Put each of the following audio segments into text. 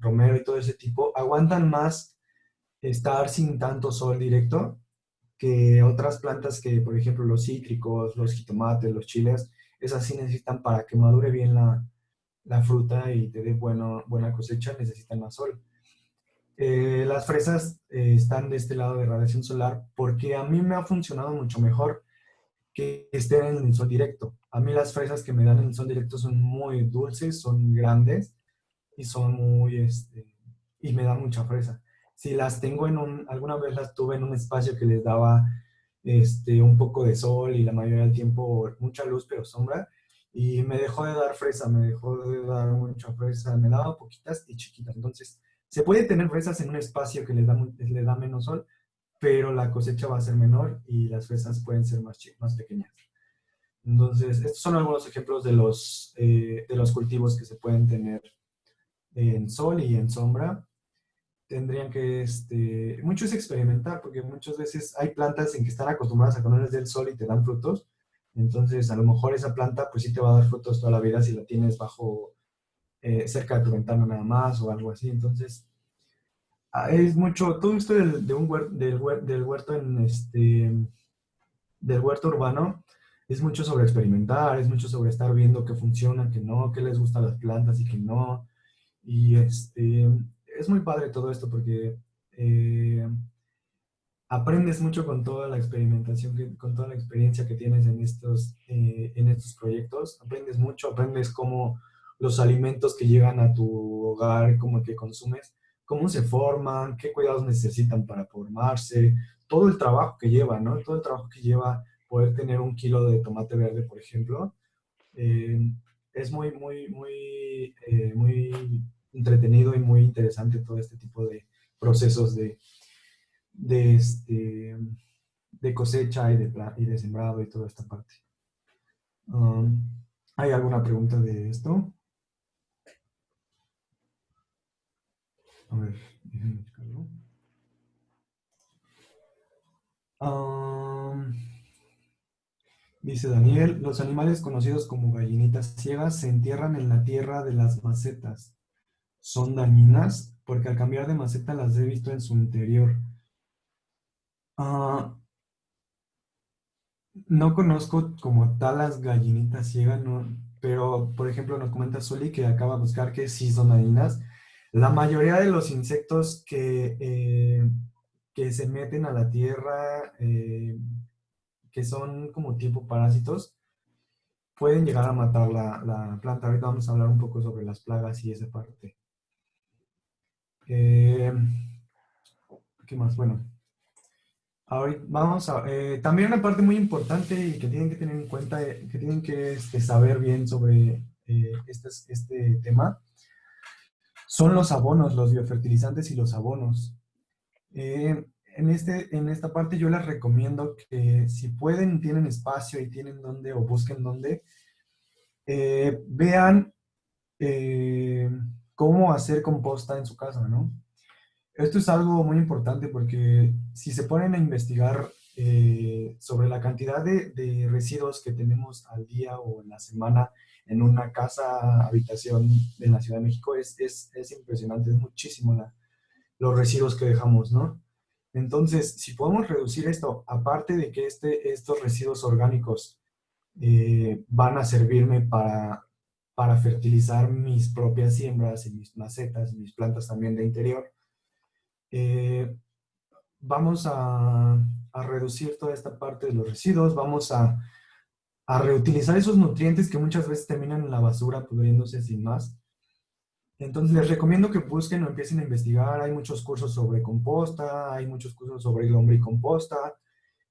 romero y todo ese tipo, aguantan más estar sin tanto sol directo que otras plantas que, por ejemplo, los cítricos, los jitomates, los chiles, esas sí necesitan para que madure bien la, fruta y te dé bueno, buena cosecha, necesitan más sol. Eh, las fresas eh, están de este lado de radiación solar porque a mí me ha funcionado mucho mejor que estén en el sol directo. A mí las fresas que me dan en el sol directo son muy dulces, son grandes y son muy, este, y me dan mucha fresa. Si las tengo en un, alguna vez las tuve en un espacio que les daba este, un poco de sol y la mayoría del tiempo mucha luz pero sombra, y me dejó de dar fresa, me dejó de dar mucha fresa, me daba poquitas y chiquitas. Entonces, se puede tener fresas en un espacio que le da, le da menos sol, pero la cosecha va a ser menor y las fresas pueden ser más, más pequeñas. Entonces, estos son algunos ejemplos de los, eh, de los cultivos que se pueden tener en sol y en sombra. Tendrían que, este, mucho es experimentar, porque muchas veces hay plantas en que están acostumbradas a ponerles del sol y te dan frutos. Entonces, a lo mejor esa planta, pues sí te va a dar frutos toda la vida si la tienes bajo eh, cerca de tu ventana nada más o algo así. Entonces, ah, es mucho, todo esto del, de un huerto, del, huerto en este, del huerto urbano, es mucho sobre experimentar, es mucho sobre estar viendo qué funciona, qué no, qué les gusta las plantas y qué no. Y este, es muy padre todo esto porque eh, aprendes mucho con toda la experimentación, con toda la experiencia que tienes en estos, eh, en estos proyectos. Aprendes mucho, aprendes cómo los alimentos que llegan a tu hogar, como que consumes, cómo se forman, qué cuidados necesitan para formarse, todo el trabajo que lleva, ¿no? Todo el trabajo que lleva poder tener un kilo de tomate verde, por ejemplo. Eh, es muy, muy, muy, eh, muy entretenido y muy interesante todo este tipo de procesos de, de, este, de cosecha y de, y de sembrado y toda esta parte. Um, ¿Hay alguna pregunta de esto? A ver, déjenme buscarlo. Dice Daniel, los animales conocidos como gallinitas ciegas se entierran en la tierra de las macetas. ¿Son dañinas? Porque al cambiar de maceta las he visto en su interior. Ah, no conozco como tal las gallinitas ciegas, pero por ejemplo nos comenta Soli que acaba de buscar que sí son dañinas. La mayoría de los insectos que, eh, que se meten a la tierra, eh, que son como tipo parásitos, pueden llegar a matar la, planta. Ahorita vamos a hablar un poco sobre las plagas y esa parte. Eh, ¿Qué más? Bueno, ahorita vamos a... también una parte muy importante y que tienen que tener en cuenta, que tienen que este, saber bien sobre este, este tema, son los abonos, los biofertilizantes y los abonos. Eh, en, este, en esta parte yo les recomiendo que si pueden, tienen espacio y tienen dónde o busquen dónde, eh, vean eh, cómo hacer composta en su casa, ¿no? Esto es algo muy importante porque si se ponen a investigar sobre la cantidad de, de, residuos que tenemos al día o en la semana en una casa, habitación en la Ciudad de México es, es, es impresionante, es muchísimo la, los residuos que dejamos, ¿no? Entonces, si podemos reducir esto, aparte de que este, estos residuos orgánicos eh, van a servirme para, para fertilizar mis propias siembras y mis macetas, mis plantas también de interior, eh, vamos a, a reducir toda esta parte de los residuos, vamos a a reutilizar esos nutrientes que muchas veces terminan en la basura pudriéndose sin más. Entonces les recomiendo que busquen o empiecen a investigar. Hay muchos cursos sobre composta, hay muchos cursos sobre lombricomposta.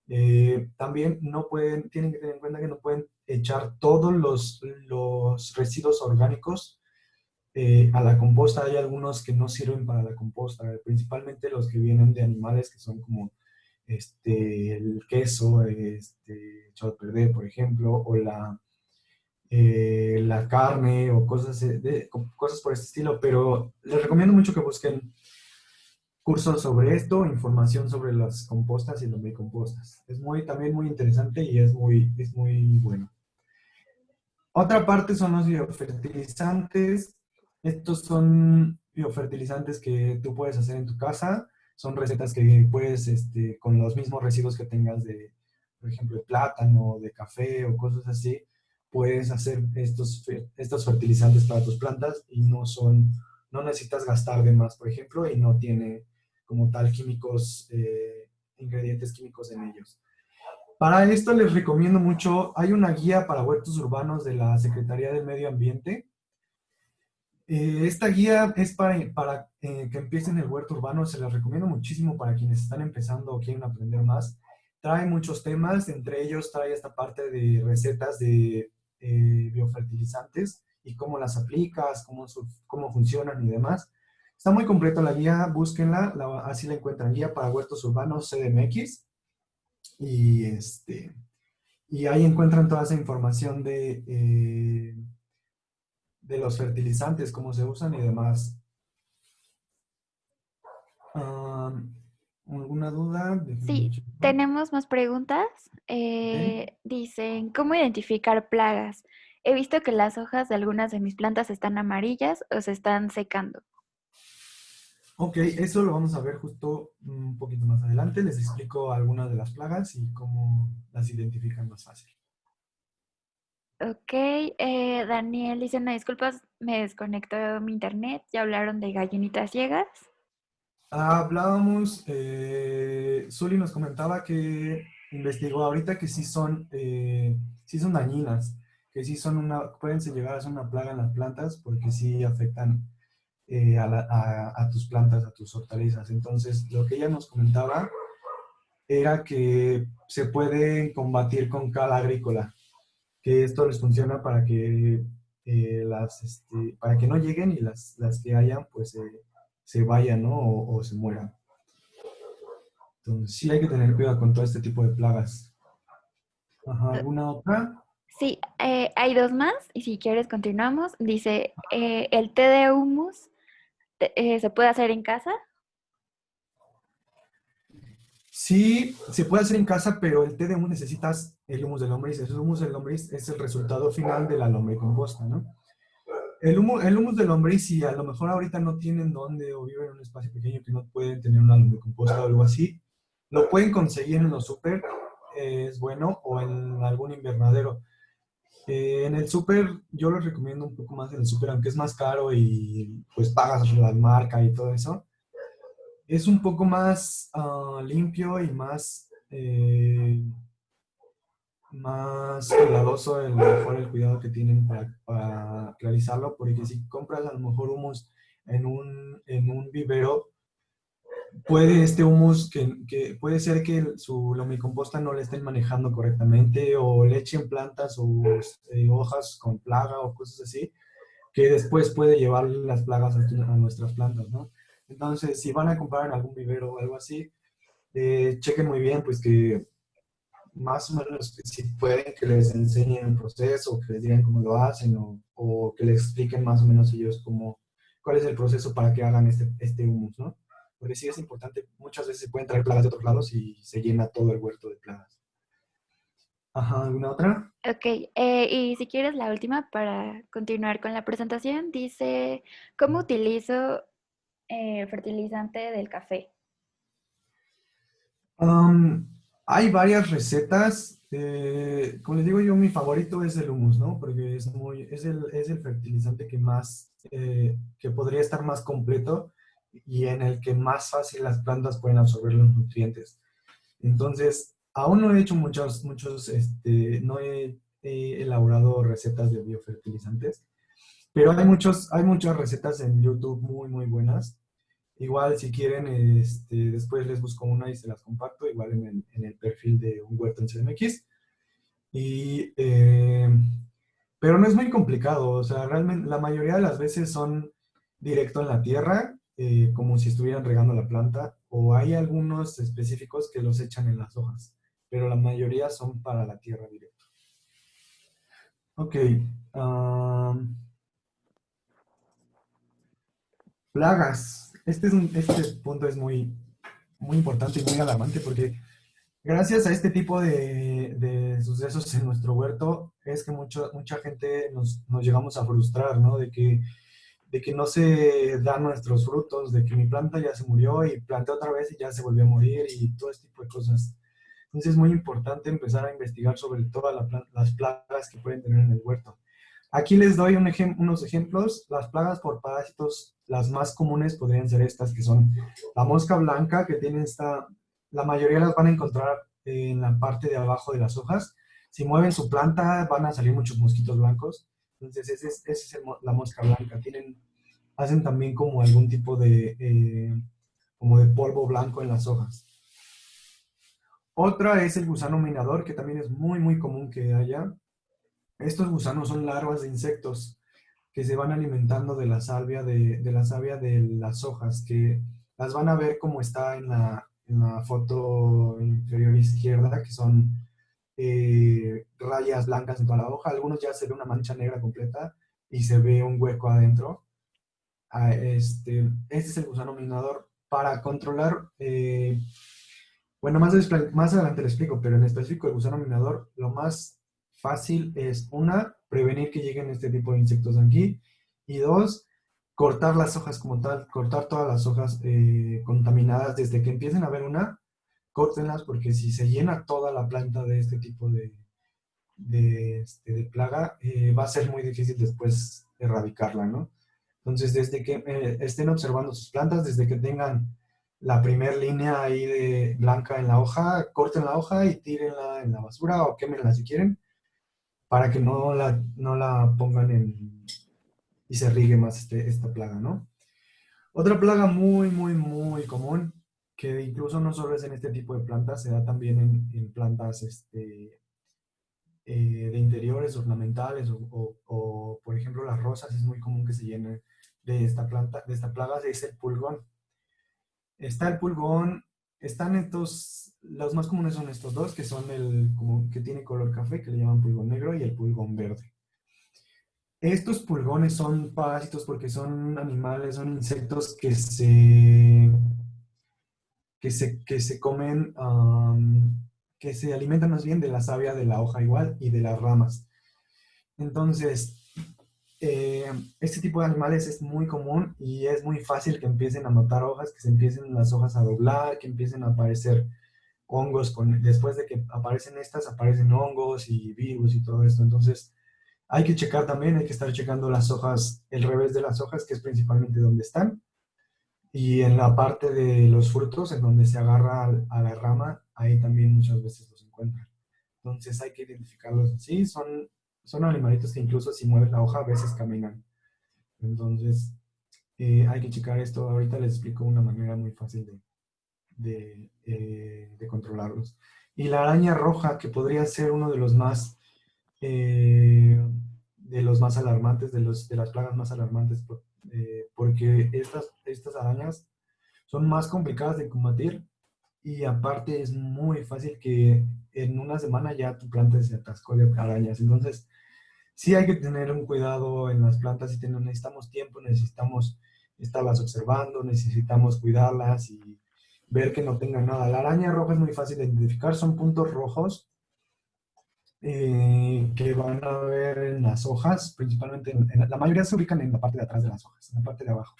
Eh, también no pueden, tienen que tener en cuenta que no pueden echar todos los, los residuos orgánicos eh, a la composta. Hay algunos que no sirven para la composta, principalmente los que vienen de animales que son como este, el queso este, echado a perder, por ejemplo, o la, eh, la carne o cosas, de, cosas por este estilo, pero les recomiendo mucho que busquen cursos sobre esto, información sobre las compostas y los compostas. Es muy, también muy interesante y es muy, es muy bueno. Otra parte son los biofertilizantes. Estos son biofertilizantes que tú puedes hacer en tu casa. Son recetas que puedes, este, con los mismos residuos que tengas de, por ejemplo, de plátano, de café o cosas así, puedes hacer estos, estos fertilizantes para tus plantas y no son, no necesitas gastar de más, por ejemplo, y no tiene como tal químicos, eh, ingredientes químicos en ellos. Para esto les recomiendo mucho, hay una guía para huertos urbanos de la Secretaría del Medio Ambiente. Eh, esta guía es para, para eh, que empiecen el huerto urbano, se las recomiendo muchísimo para quienes están empezando o quieren aprender más. Trae muchos temas, entre ellos trae esta parte de recetas de eh, biofertilizantes y cómo las aplicas, cómo, cómo funcionan y demás. Está muy completa la guía, búsquenla, así la encuentran, guía para huertos urbanos CDMX. Y, este, y ahí encuentran toda esa información de, eh, de los fertilizantes, cómo se usan y demás. ¿Alguna duda? Sí, tenemos más preguntas. Eh, dicen, ¿cómo identificar plagas? He visto que las hojas de algunas de mis plantas están amarillas o se están secando. Ok, eso lo vamos a ver justo un poquito más adelante. Les explico algunas de las plagas y cómo las identifican más fácil. Ok, eh, Daniel dice, no, disculpas, me desconectó mi internet. Ya hablaron de gallinitas ciegas. Hablábamos, eh, nos comentaba que investigó ahorita que sí son, eh, sí son dañinas, que sí son una, pueden llegar a ser una plaga en las plantas porque sí afectan eh, a, tus plantas, a tus hortalizas. Entonces, lo que ella nos comentaba era que se puede combatir con cal agrícola, que esto les funciona para que, eh, las, este, para que no lleguen y las, las que hayan, pues se vayan, ¿no? O, se mueran. Entonces, sí hay que tener cuidado con todo este tipo de plagas. ¿Alguna otra? Sí, eh, hay dos más y si quieres continuamos. Dice, el té de humus eh, ¿se puede hacer en casa? Sí, se puede hacer en casa, pero el té de humus necesitas el humus de lombriz. El humus de lombriz es el resultado final de la lombricomposta, ¿no? El humus, el humus de lombriz, si a lo mejor ahorita no tienen dónde o viven en un espacio pequeño que no pueden tener una lombricomposta o algo así, lo pueden conseguir en los súper, es bueno, o en algún invernadero. Eh, en el súper, yo lo recomiendo un poco más en el súper, aunque es más caro y pues pagas la marca y todo eso. Es un poco más ah, limpio y más, eh, más cuidadoso el, mejor el cuidado que tienen para, para, realizarlo, porque si compras a lo mejor humus en un, en un vivero, puede este humus, que, puede ser que su lomicomposta no le estén manejando correctamente o le echen plantas o este, hojas con plaga o cosas así, que después puede llevar las plagas a, nuestras plantas, ¿no? Entonces, si van a comprar en algún vivero o algo así, eh, chequen muy bien, pues que más o menos si pueden que les enseñen el proceso, que les digan cómo lo hacen o, o, que les expliquen más o menos ellos cómo, cuál es el proceso para que hagan este, este humus, ¿no? porque sí es importante, muchas veces se pueden traer plagas de otros lados y se llena todo el huerto de plagas. Ajá, ¿alguna otra? Ok, eh, y si quieres la última para continuar con la presentación, dice, ¿cómo utilizo el eh, fertilizante del café? Hay varias recetas. Eh, como les digo yo, mi favorito es el humus, ¿no? Porque es, muy, es, el, es el fertilizante que más, que podría estar más completo y en el que más fácil las plantas pueden absorber los nutrientes. Entonces, aún no he hecho muchos, muchos, este, no he, elaborado recetas de biofertilizantes, pero hay, muchos, hay muchas recetas en YouTube muy, muy buenas. Igual, si quieren, este, después les busco una y se las comparto, igual en el, en el perfil de un huerto en CMX. Y, eh, pero no es muy complicado, o sea, realmente la mayoría de las veces son directo en la tierra eh, como si estuvieran regando la planta, o hay algunos específicos que los echan en las hojas, pero la mayoría son para la tierra directa. Ok. plagas. Este, es este punto es muy, muy importante y muy alarmante porque gracias a este tipo de, sucesos en nuestro huerto es que mucho, mucha gente nos, nos, llegamos a frustrar, ¿no? De que de que no se dan nuestros frutos, de que mi planta ya se murió y planté otra vez y ya se volvió a morir y todo este tipo de cosas. Entonces es muy importante empezar a investigar sobre todas las plagas que pueden tener en el huerto. Aquí les doy unos ejemplos. Las plagas por parásitos, las más comunes podrían ser estas, que son la mosca blanca, que tiene esta, la mayoría las van a encontrar en la parte de abajo de las hojas. Si mueven su planta, van a salir muchos mosquitos blancos. Entonces, esa es, la mosca blanca. Tienen, hacen también como algún tipo de, eh, como de polvo blanco en las hojas. Otra es el gusano minador, que también es muy, muy común que haya. Estos gusanos son larvas de insectos que se van alimentando de la salvia de, la savia de las hojas, que las van a ver como está en la, foto inferior izquierda, que son eh, rayas blancas en toda la hoja. Algunos ya se ve una mancha negra completa y se ve un hueco adentro. Ah, este, este es el gusano minador. Para controlar, eh, bueno, más, más adelante le explico, pero en específico el gusano minador, lo más fácil es, una, prevenir que lleguen este tipo de insectos aquí, y dos, cortar las hojas como tal, cortar todas las hojas eh, contaminadas desde que empiecen a ver una, córtenlas porque si se llena toda la planta de este tipo de, de, este, plaga, eh, va a ser muy difícil después erradicarla, ¿no? Entonces, desde que eh, estén observando sus plantas, desde que tengan la primera línea ahí de blanca en la hoja, corten la hoja y tírenla en la basura o quémenla si quieren para que no la, no la pongan en y se rigue más este, esta plaga, ¿no? Otra plaga muy, muy, muy común, que incluso no solo es en este tipo de plantas, se da también en, plantas este, eh, de interiores ornamentales o, o, por ejemplo, las rosas, es muy común que se llenen de esta planta, de esta plaga, es el pulgón. Está el pulgón, están estos los más comunes son estos dos, que son el como que tiene color café, que le llaman pulgón negro, y el pulgón verde. Estos pulgones son parásitos porque son animales, son insectos que se, que se, que se comen, que se alimentan más bien de la savia de la hoja igual y de las ramas. Entonces, eh, este tipo de animales es muy común y es muy fácil que empiecen a matar hojas, que se empiecen las hojas a doblar, que empiecen a aparecer hongos, con, después de que aparecen estas, aparecen hongos y virus y todo esto. Entonces, hay que checar también, hay que estar checando las hojas, el revés de las hojas, que es principalmente donde están. Y en la parte de los frutos, en donde se agarra a la rama, ahí también muchas veces los encuentran. Entonces hay que identificarlos así. Son, son animalitos que incluso si mueven la hoja a veces caminan. Entonces eh, hay que checar esto. Ahorita les explico una manera muy fácil de, eh, de, controlarlos. Y la araña roja, que podría ser uno de los más, eh, de los más alarmantes, de, los, de las plagas más alarmantes, eh, porque estas, estas arañas son más complicadas de combatir y aparte es muy fácil que en una semana ya tu planta se atascó de arañas. Entonces, sí hay que tener un cuidado en las plantas y necesitamos tiempo, necesitamos estarlas observando, necesitamos cuidarlas y ver que no tenga nada. La araña roja es muy fácil de identificar, son puntos rojos eh, que van a ver en las hojas, principalmente, en, la mayoría se ubican en la parte de atrás de las hojas, en la parte de abajo.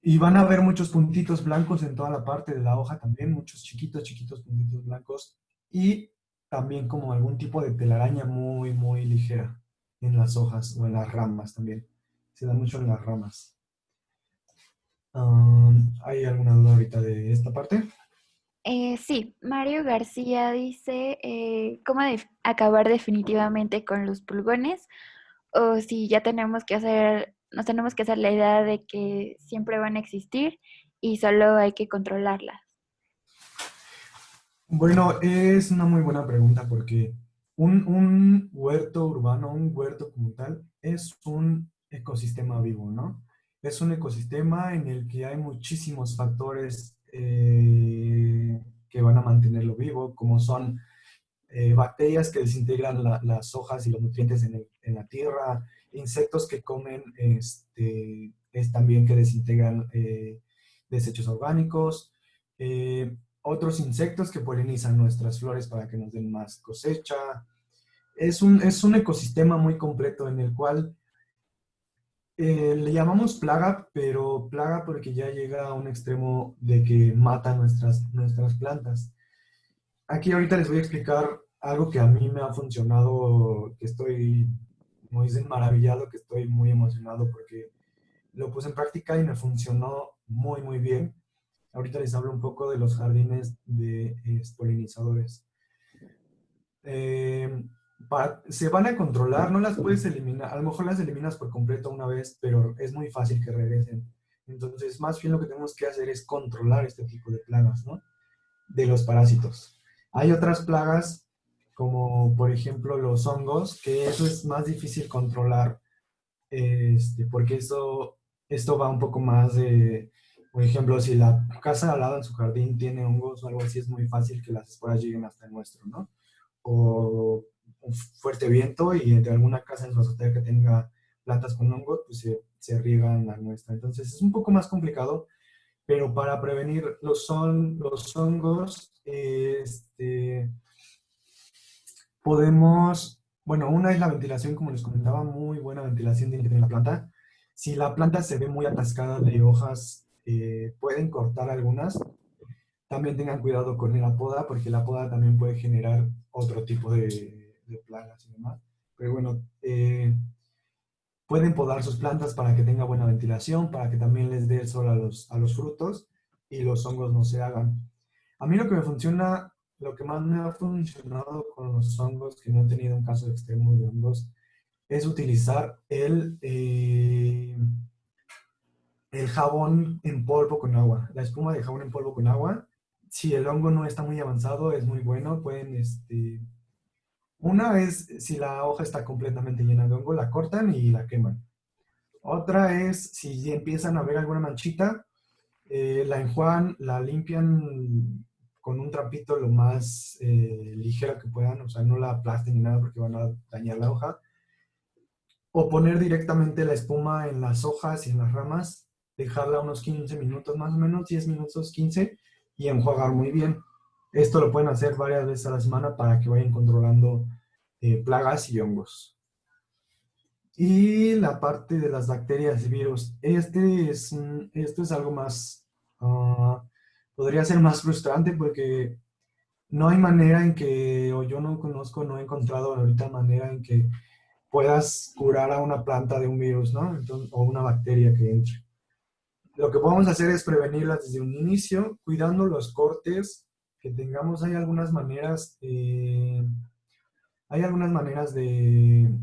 Y van a ver muchos puntitos blancos en toda la parte de la hoja también, muchos chiquitos, chiquitos puntitos blancos. Y también como algún tipo de telaraña muy, muy ligera en las hojas o en las ramas también. Se da mucho en las ramas. ¿Hay alguna duda ahorita de esta parte? Eh, sí, Mario García dice eh, cómo acabar definitivamente con los pulgones o si ya tenemos que hacer, nos tenemos que hacer la idea de que siempre van a existir y solo hay que controlarlas. Bueno, es una muy buena pregunta porque un, un huerto urbano, un huerto como tal, es un ecosistema vivo, ¿no? es un ecosistema en el que hay muchísimos factores eh, que van a mantenerlo vivo, como son eh, bacterias que desintegran las hojas y los nutrientes en, la tierra, insectos que comen, este, es también que desintegran eh, desechos orgánicos, otros insectos que polinizan nuestras flores para que nos den más cosecha. Es un, es un ecosistema muy completo en el cual Eh, le llamamos plaga, pero plaga porque ya llega a un extremo de que mata nuestras, nuestras plantas. Aquí ahorita les voy a explicar algo que a mí me ha funcionado, que estoy muy maravillado, que estoy muy emocionado porque lo puse en práctica y me funcionó muy, muy bien. Ahorita les hablo un poco de los jardines de polinizadores. Eh, se van a controlar, no las puedes eliminar, a lo mejor las eliminas por completo una vez, pero es muy fácil que regresen. Entonces, más bien lo que tenemos que hacer es controlar este tipo de plagas, ¿no? De los parásitos. Hay otras plagas, como por ejemplo los hongos, que eso es más difícil controlar, este, porque eso, esto va un poco más de, por ejemplo, si la casa al lado en su jardín tiene hongos o algo así, es muy fácil que las esporas lleguen hasta el nuestro, ¿no? O un fuerte viento y de alguna casa en su azotea que tenga plantas con hongos, pues se, se riegan la nuestra. Entonces es un poco más complicado, pero para prevenir los, son, los hongos, este, podemos, bueno, una es la ventilación, como les comentaba, muy buena ventilación tiene que tener la planta. Si la planta se ve muy atascada de hojas, eh, pueden cortar algunas. También tengan cuidado con la poda, porque la poda también puede generar otro tipo de, de plagas y demás. Pero bueno, eh, pueden podar sus plantas para que tenga buena ventilación, para que también les dé el sol a los, a los frutos y los hongos no se hagan. A mí lo que me funciona, lo que más me ha funcionado con los hongos, que no he tenido un caso extremo de hongos, es utilizar el, eh, el jabón en polvo con agua, la espuma de jabón en polvo con agua. Si el hongo no está muy avanzado, es muy bueno, pueden este, una vez, si la hoja está completamente llena de hongo, la cortan y la queman. Otra es, si empiezan a ver alguna manchita, eh, la enjuagan, la limpian con un trapito lo más eh, ligero que puedan, o sea, no la aplasten ni nada porque van a dañar la hoja. O poner directamente la espuma en las hojas y en las ramas, dejarla unos 15 minutos, más o menos 10 minutos, 15, y enjuagar muy bien. Esto lo pueden hacer varias veces a la semana para que vayan controlando eh, plagas y hongos. Y la parte de las bacterias y virus. Este es, esto es algo más, ah, podría ser más frustrante porque no hay manera en que, o yo no conozco, no he encontrado ahorita manera en que puedas curar a una planta de un virus, ¿no? o una bacteria que entre. Lo que podemos hacer es prevenirlas desde un inicio, cuidando los cortes tengamos, hay algunas maneras, eh, hay algunas maneras de,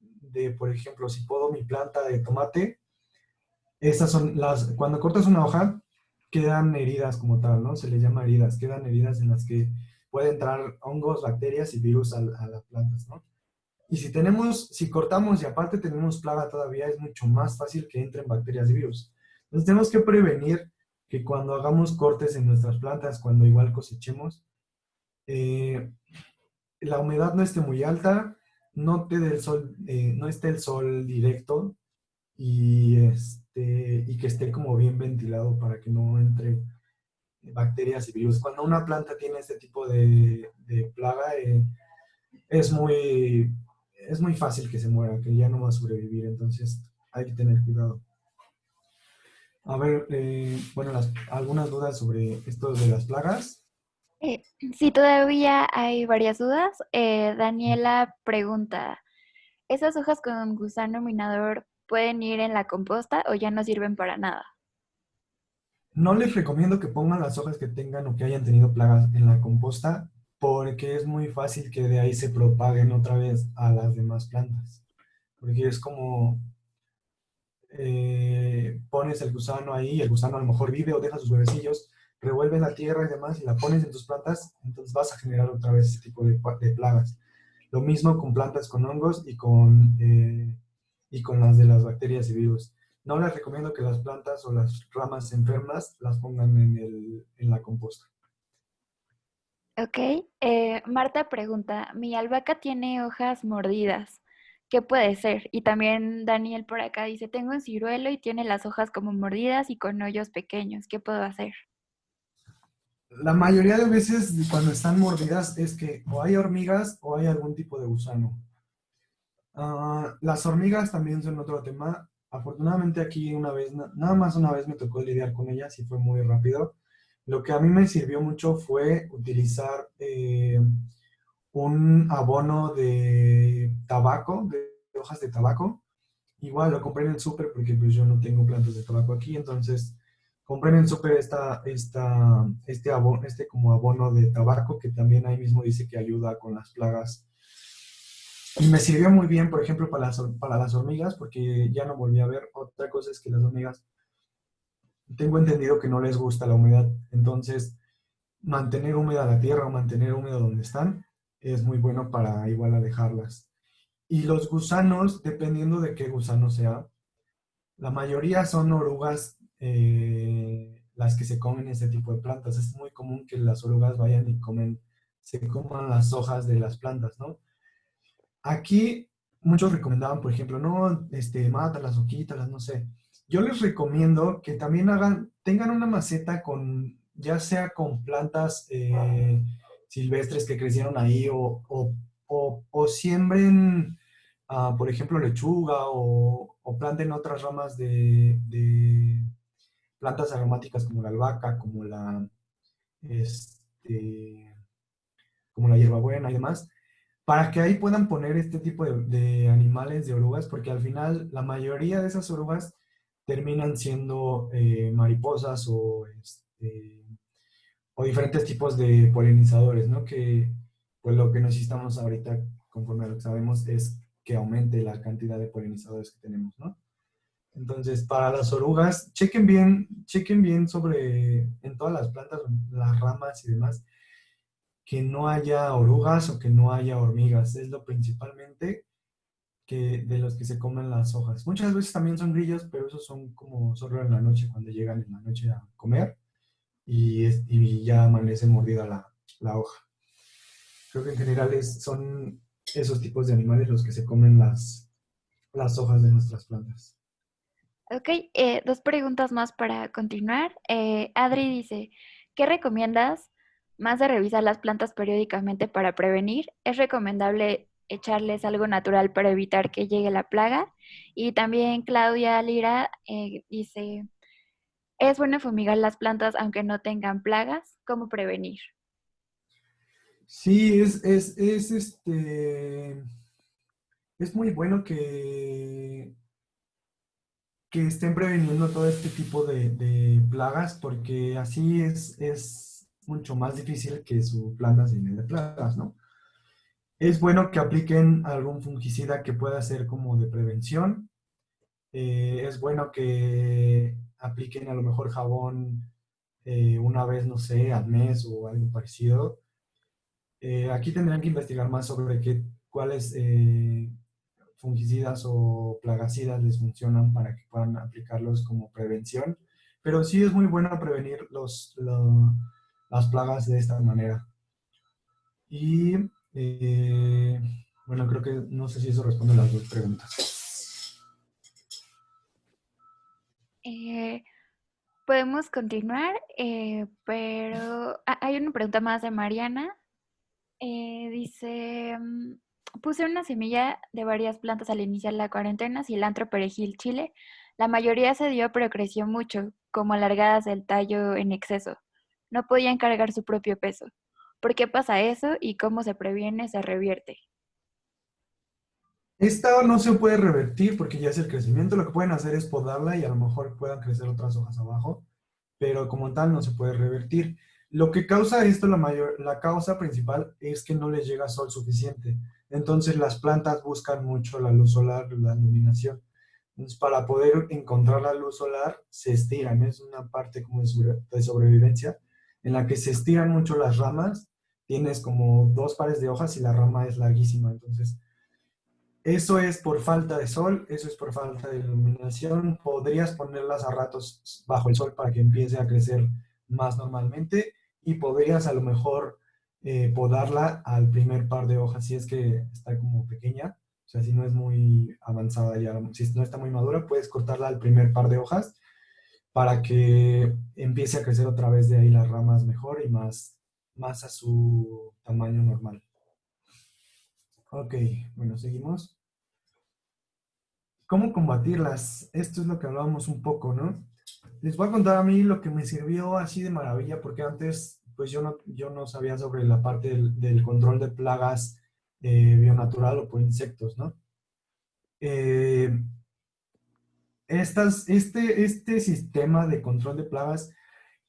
de, por ejemplo, si puedo mi planta de tomate, esas son las, cuando cortas una hoja, quedan heridas como tal, ¿no? Se le llama heridas, quedan heridas en las que puede entrar hongos, bacterias y virus a, a las plantas, ¿no? Y si tenemos, si cortamos y aparte tenemos plaga todavía, es mucho más fácil que entren bacterias y virus. Entonces tenemos que prevenir que cuando hagamos cortes en nuestras plantas, cuando igual cosechemos, eh, la humedad no esté muy alta, no, te el sol, eh, no esté el sol directo y, este, y que esté como bien ventilado para que no entre bacterias y virus. Cuando una planta tiene este tipo de, plaga, eh, es, muy, es muy fácil que se muera, que ya no va a sobrevivir, entonces hay que tener cuidado. A ver, eh, bueno, algunas dudas sobre esto de las plagas. Eh, sí, todavía hay varias dudas. Eh, Daniela pregunta, ¿esas hojas con gusano minador pueden ir en la composta o ya no sirven para nada? No les recomiendo que pongan las hojas que tengan o que hayan tenido plagas en la composta porque es muy fácil que de ahí se propaguen otra vez a las demás plantas. Porque es como eh, pones el gusano ahí, el gusano a lo mejor vive o deja sus huevecillos, revuelves la tierra y demás y la pones en tus plantas, entonces vas a generar otra vez ese tipo de, plagas. Lo mismo con plantas con hongos y con, eh, y con las de las bacterias y virus. No les recomiendo que las plantas o las ramas enfermas las pongan en, el, en la composta. Ok. Eh, Marta pregunta, mi albahaca tiene hojas mordidas. ¿Qué puede ser? Y también Daniel por acá dice, tengo un ciruelo y tiene las hojas como mordidas y con hoyos pequeños. ¿Qué puedo hacer? La mayoría de veces cuando están mordidas es que o hay hormigas o hay algún tipo de gusano. Ah, las hormigas también son otro tema. afortunadamente aquí una vez, nada más una vez me tocó lidiar con ellas y fue muy rápido. Lo que a mí me sirvió mucho fue utilizar eh, un abono de tabaco, de hojas de tabaco. Igual lo compré en el súper porque pues yo no tengo plantas de tabaco aquí, entonces compré en el súper esta, esta, este, abono, este como abono de tabaco que también ahí mismo dice que ayuda con las plagas. Y me sirvió muy bien, por ejemplo, para las, para las hormigas, porque ya no volví a ver. Otra cosa es que las hormigas, tengo entendido que no les gusta la humedad, entonces mantener húmeda la tierra o mantener húmeda donde están es muy bueno para igual alejarlas. Y los gusanos, dependiendo de qué gusano sea, la mayoría son orugas eh, las que se comen ese tipo de plantas. Es muy común que las orugas vayan y comen, se coman las hojas de las plantas, ¿no? Aquí muchos recomendaban, por ejemplo, no, este, mátalas o quítalas, no sé. Yo les recomiendo que también hagan, tengan una maceta con, ya sea con plantas eh, silvestres que crecieron ahí o, o, siembren, ah, por ejemplo, lechuga o, planten otras ramas de, plantas aromáticas como la albahaca, como la, este, como la hierbabuena y demás, para que ahí puedan poner este tipo de, animales, de orugas, porque al final la mayoría de esas orugas terminan siendo eh, mariposas o este, o diferentes tipos de polinizadores, ¿no? Que pues lo que necesitamos ahorita, conforme a lo que sabemos, es que aumente la cantidad de polinizadores que tenemos, ¿no? Entonces, para las orugas, chequen bien, chequen bien sobre, en todas las plantas, las ramas y demás, que no haya orugas o que no haya hormigas. Es lo principalmente que, de los que se comen las hojas. Muchas veces también son grillos, pero esos son como solo en la noche, cuando llegan en la noche a comer y, ya amanece mordida la, hoja. Creo que en general son esos tipos de animales los que se comen las, las hojas de nuestras plantas. Ok, eh, dos preguntas más para continuar. Eh, Adri dice, ¿qué recomiendas más de revisar las plantas periódicamente para prevenir? ¿Es recomendable echarles algo natural para evitar que llegue la plaga? Y también Claudia Lira eh, dice, es bueno fumigar las plantas aunque no tengan plagas. ¿Cómo prevenir? Sí, es, es, este. Es muy bueno que, que estén preveniendo todo este tipo de, plagas porque así es, es mucho más difícil que su planta se llene de plagas, ¿no? Es bueno que apliquen algún fungicida que pueda ser como de prevención. Eh, es bueno que apliquen a lo mejor jabón eh, una vez, no sé, al mes o algo parecido. Eh, aquí tendrán que investigar más sobre qué, cuáles eh, fungicidas o plagicidas les funcionan para que puedan aplicarlos como prevención. Pero sí es muy bueno prevenir los, las plagas de esta manera. Y bueno, creo que no sé si eso responde a las dos preguntas. Eh, podemos continuar, eh, pero hay una pregunta más de Mariana. Eh, dice, mm, puse una semilla de varias plantas al iniciar la cuarentena, cilantro, perejil, chile. La mayoría se dio, pero creció mucho, como alargadas del tallo en exceso. No podían cargar su propio peso. ¿Por qué pasa eso y cómo se previene, se revierte? Esta no se puede revertir porque ya es el crecimiento. Lo que pueden hacer es podarla y a lo mejor puedan crecer otras hojas abajo, pero como tal no se puede revertir. Lo que causa esto, la, mayor, la causa principal, es que no les llega sol suficiente. Entonces las plantas buscan mucho la luz solar, la iluminación. Entonces para poder encontrar la luz solar, se estiran. Es una parte como de sobrevivencia en la que se estiran mucho las ramas. Tienes como dos pares de hojas y la rama es larguísima. Entonces eso es por falta de sol, eso es por falta de iluminación. Podrías ponerlas a ratos bajo el sol para que empiece a crecer más normalmente y podrías a lo mejor eh, podarla al primer par de hojas si es que está como pequeña. O sea, si no es muy avanzada ya, si no está muy madura, puedes cortarla al primer par de hojas para que empiece a crecer otra vez de ahí las ramas mejor y más, más a su tamaño normal. Ok, bueno, seguimos. ¿Cómo combatirlas? Esto es lo que hablábamos un poco, ¿no? Les voy a contar a mí lo que me sirvió así de maravilla, porque antes pues yo no, yo no sabía sobre la parte del, control de plagas eh, bionatural o por insectos, ¿no? Eh, estas, este, este sistema de control de plagas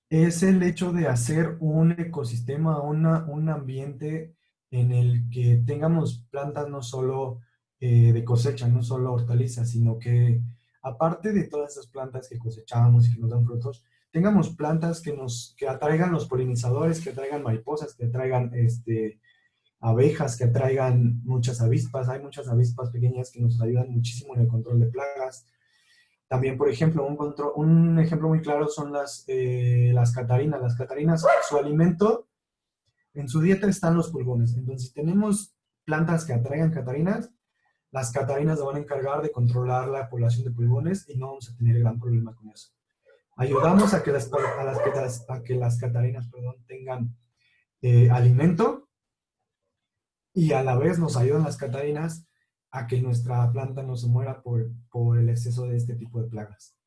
es el hecho de hacer un ecosistema, una, un ambiente en el que tengamos plantas no solo eh, de cosecha, no solo hortalizas, sino que aparte de todas esas plantas que cosechamos y que nos dan frutos, tengamos plantas que nos que atraigan los polinizadores, que atraigan mariposas, que atraigan este, abejas, que atraigan muchas avispas. Hay muchas avispas pequeñas que nos ayudan muchísimo en el control de plagas. También, por ejemplo, un, control, un ejemplo muy claro son las, eh, las catarinas. Las catarinas, su alimento, en su dieta están los pulgones. Entonces, si tenemos plantas que atraigan catarinas, las catarinas van a encargar de controlar la población de pulgones y no vamos a tener gran problema con eso. Ayudamos a que las, a las, a que las catarinas perdón, tengan eh, alimento y a la vez nos ayudan las catarinas a que nuestra planta no se muera por, por el exceso de este tipo de plagas.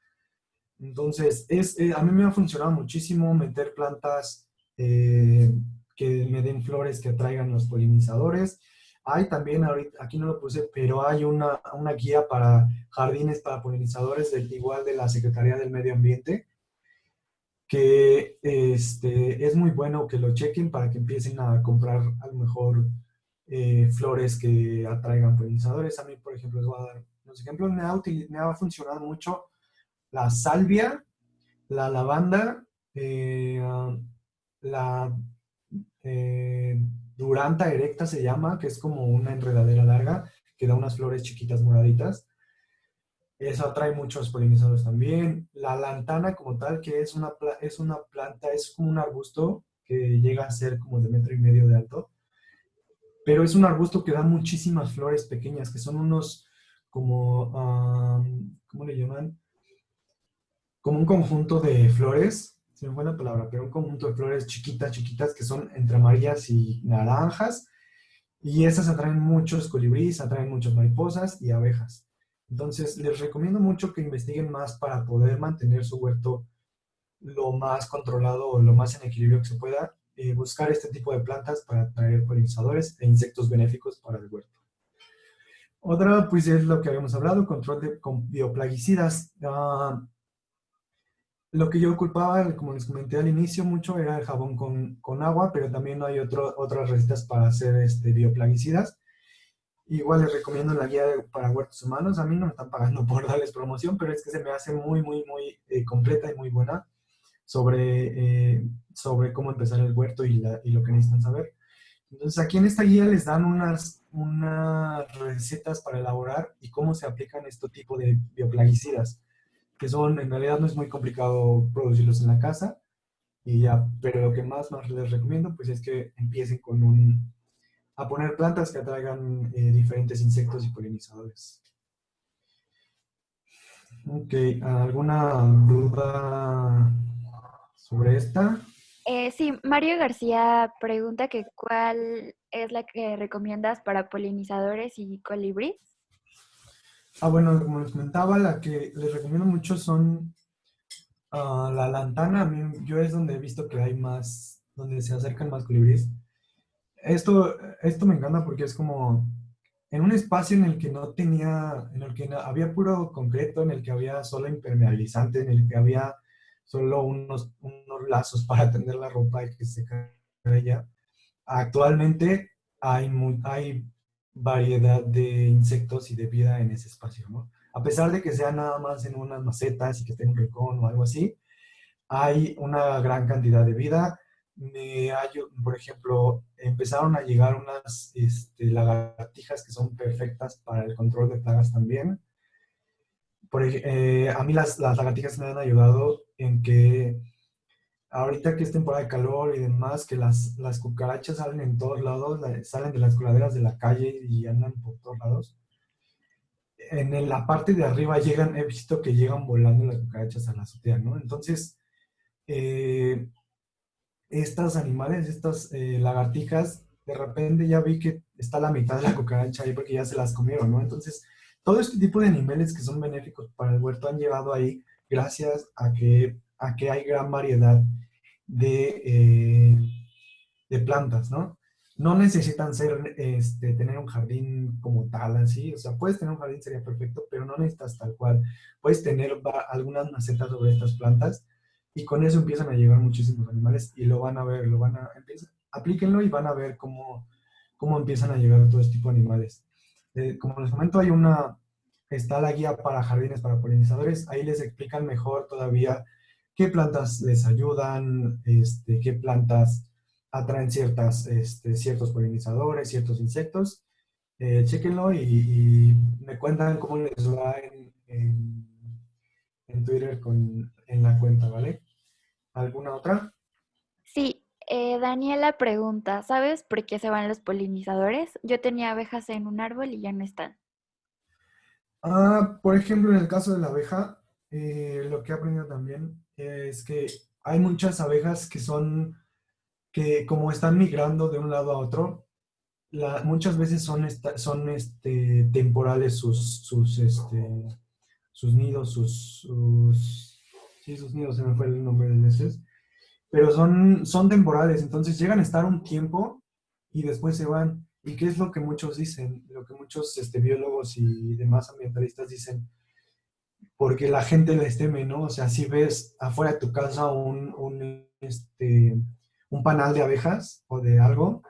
Entonces, es, eh, a mí me ha funcionado muchísimo meter plantas eh, que me den flores que atraigan los polinizadores hay también, ahorita, aquí no lo puse, pero hay una, una guía para jardines para polinizadores del igual de la Secretaría del Medio Ambiente, que este, es muy bueno que lo chequen para que empiecen a comprar a lo mejor eh, flores que atraigan polinizadores. A mí, por ejemplo, les voy a dar los ejemplos. Me ha, me ha funcionado mucho la salvia, la lavanda, eh, la... Eh, Duranta erecta se llama, que es como una enredadera larga que da unas flores chiquitas moraditas. Eso atrae muchos polinizadores también. La lantana como tal, que es una, es una planta, es como un arbusto que llega a ser como de metro y medio de alto. Pero es un arbusto que da muchísimas flores pequeñas, que son unos como, ¿cómo le llaman? Como un conjunto de flores se me fue la palabra, pero un conjunto de flores chiquitas, chiquitas, que son entre amarillas y naranjas. Y esas atraen muchos colibríes, atraen muchas mariposas y abejas. Entonces, les recomiendo mucho que investiguen más para poder mantener su huerto lo más controlado o lo más en equilibrio que se pueda. Eh, buscar este tipo de plantas para atraer polinizadores e insectos benéficos para el huerto. Otra, pues, es lo que habíamos hablado, control de con bioplaguicidas. Ah, lo que yo ocupaba, como les comenté al inicio, mucho era el jabón con, con agua, pero también hay otro, otras recetas para hacer este, bioplaguicidas. Igual les recomiendo la guía para huertos humanos. A mí no me están pagando por darles promoción, pero es que se me hace muy, muy, muy eh, completa y muy buena sobre, eh, sobre cómo empezar el huerto y, y, lo que necesitan saber. Entonces aquí en esta guía les dan unas, unas recetas para elaborar y cómo se aplican este tipo de bioplaguicidas que son, en realidad no es muy complicado producirlos en la casa, y ya, pero lo que más, más les recomiendo pues es que empiecen con un, a poner plantas que atraigan eh, diferentes insectos y polinizadores. Ok, ¿alguna duda sobre esta? Eh, sí, Mario García pregunta que cuál es la que recomiendas para polinizadores y colibríes. Ah, bueno, como les comentaba, la que les recomiendo mucho son ah, la lantana. A mí, yo es donde he visto que hay más, donde se acercan más colibríes. Esto, esto me encanta porque es como en un espacio en el que no tenía, en el que había puro concreto, en el que había solo impermeabilizante, en el que había solo unos, unos lazos para tender la ropa y que se caiga. Actualmente hay, hay variedad de insectos y de vida en ese espacio. A pesar de que sea nada más en unas macetas y que esté en un rincón o algo así, hay una gran cantidad de vida. Me por ejemplo, empezaron a llegar unas este, lagartijas que son perfectas para el control de plagas también. Por, eh, a mí las, las lagartijas me han ayudado en que ahorita que es temporada de calor y demás, que las, las cucarachas salen en todos lados, salen de las coladeras de la calle y andan por todos lados. En la parte de arriba llegan, he visto que llegan volando las cucarachas a la azotea, ¿no? Entonces, eh, estos animales, estas eh, lagartijas, de repente ya vi que está la mitad de la cucaracha ahí porque ya se las comieron, ¿no? Entonces, todo este tipo de animales que son benéficos para el huerto han llegado ahí gracias a que, a que hay gran variedad de, eh, de plantas, ¿no? No necesitan ser, este, tener un jardín como tal, así, o sea, puedes tener un jardín, sería perfecto, pero no necesitas tal cual. Puedes tener algunas macetas sobre estas plantas y con eso empiezan a llegar muchísimos animales y lo van a ver, lo van a, empieza, aplíquenlo y van a ver cómo, cómo empiezan a llegar todo este tipo de animales. Eh, como les comento, hay una, está la guía para jardines para polinizadores, ahí les explican mejor todavía qué plantas les ayudan, este, qué plantas atraen ciertas, este, ciertos polinizadores, ciertos insectos. Eh, chéquenlo y, me cuentan cómo les va en, en, Twitter con, en la cuenta, ¿vale? ¿Alguna otra? Sí, eh, Daniela pregunta, ¿sabes por qué se van los polinizadores? Yo tenía abejas en un árbol y ya no están. Ah, por ejemplo, en el caso de la abeja, eh, lo que he aprendido también es que hay muchas abejas que son, que como están migrando de un lado a otro, muchas veces son, son este, temporales sus, sus, este, sus nidos, sus, sus, sí, sus nidos, se me fue el nombre de veces, pero son, son temporales, entonces llegan a estar un tiempo y después se van. ¿Y qué es lo que muchos dicen? Lo que muchos este, biólogos y demás ambientalistas dicen, porque la gente les teme, ¿no? O sea, si ves afuera de tu casa un, un, este, un panal de abejas o de algo,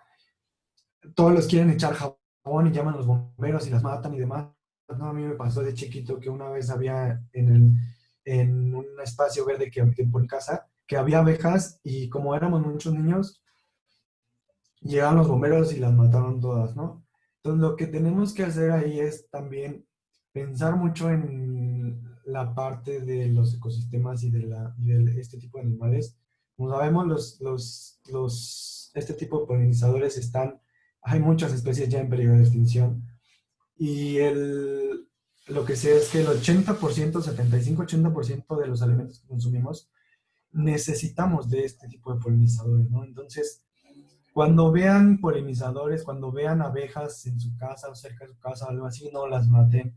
todos los quieren echar jabón y llaman a los bomberos y las matan y demás. No, a mí me pasó de chiquito que una vez había en, el, en un espacio verde que por casa, que había abejas y como éramos muchos niños, llegaron los bomberos y las mataron todas, ¿no? Entonces lo que tenemos que hacer ahí es también pensar mucho en la parte de los ecosistemas y de, la, este tipo de animales. Como sabemos, los, los, los, este tipo de polinizadores están, hay muchas especies ya en peligro de extinción y el, lo que sé es que el 80%, 75-80% de los alimentos que consumimos necesitamos de este tipo de polinizadores, ¿no? Entonces, cuando vean polinizadores, cuando vean abejas en su casa o cerca de su casa algo así, no las maten.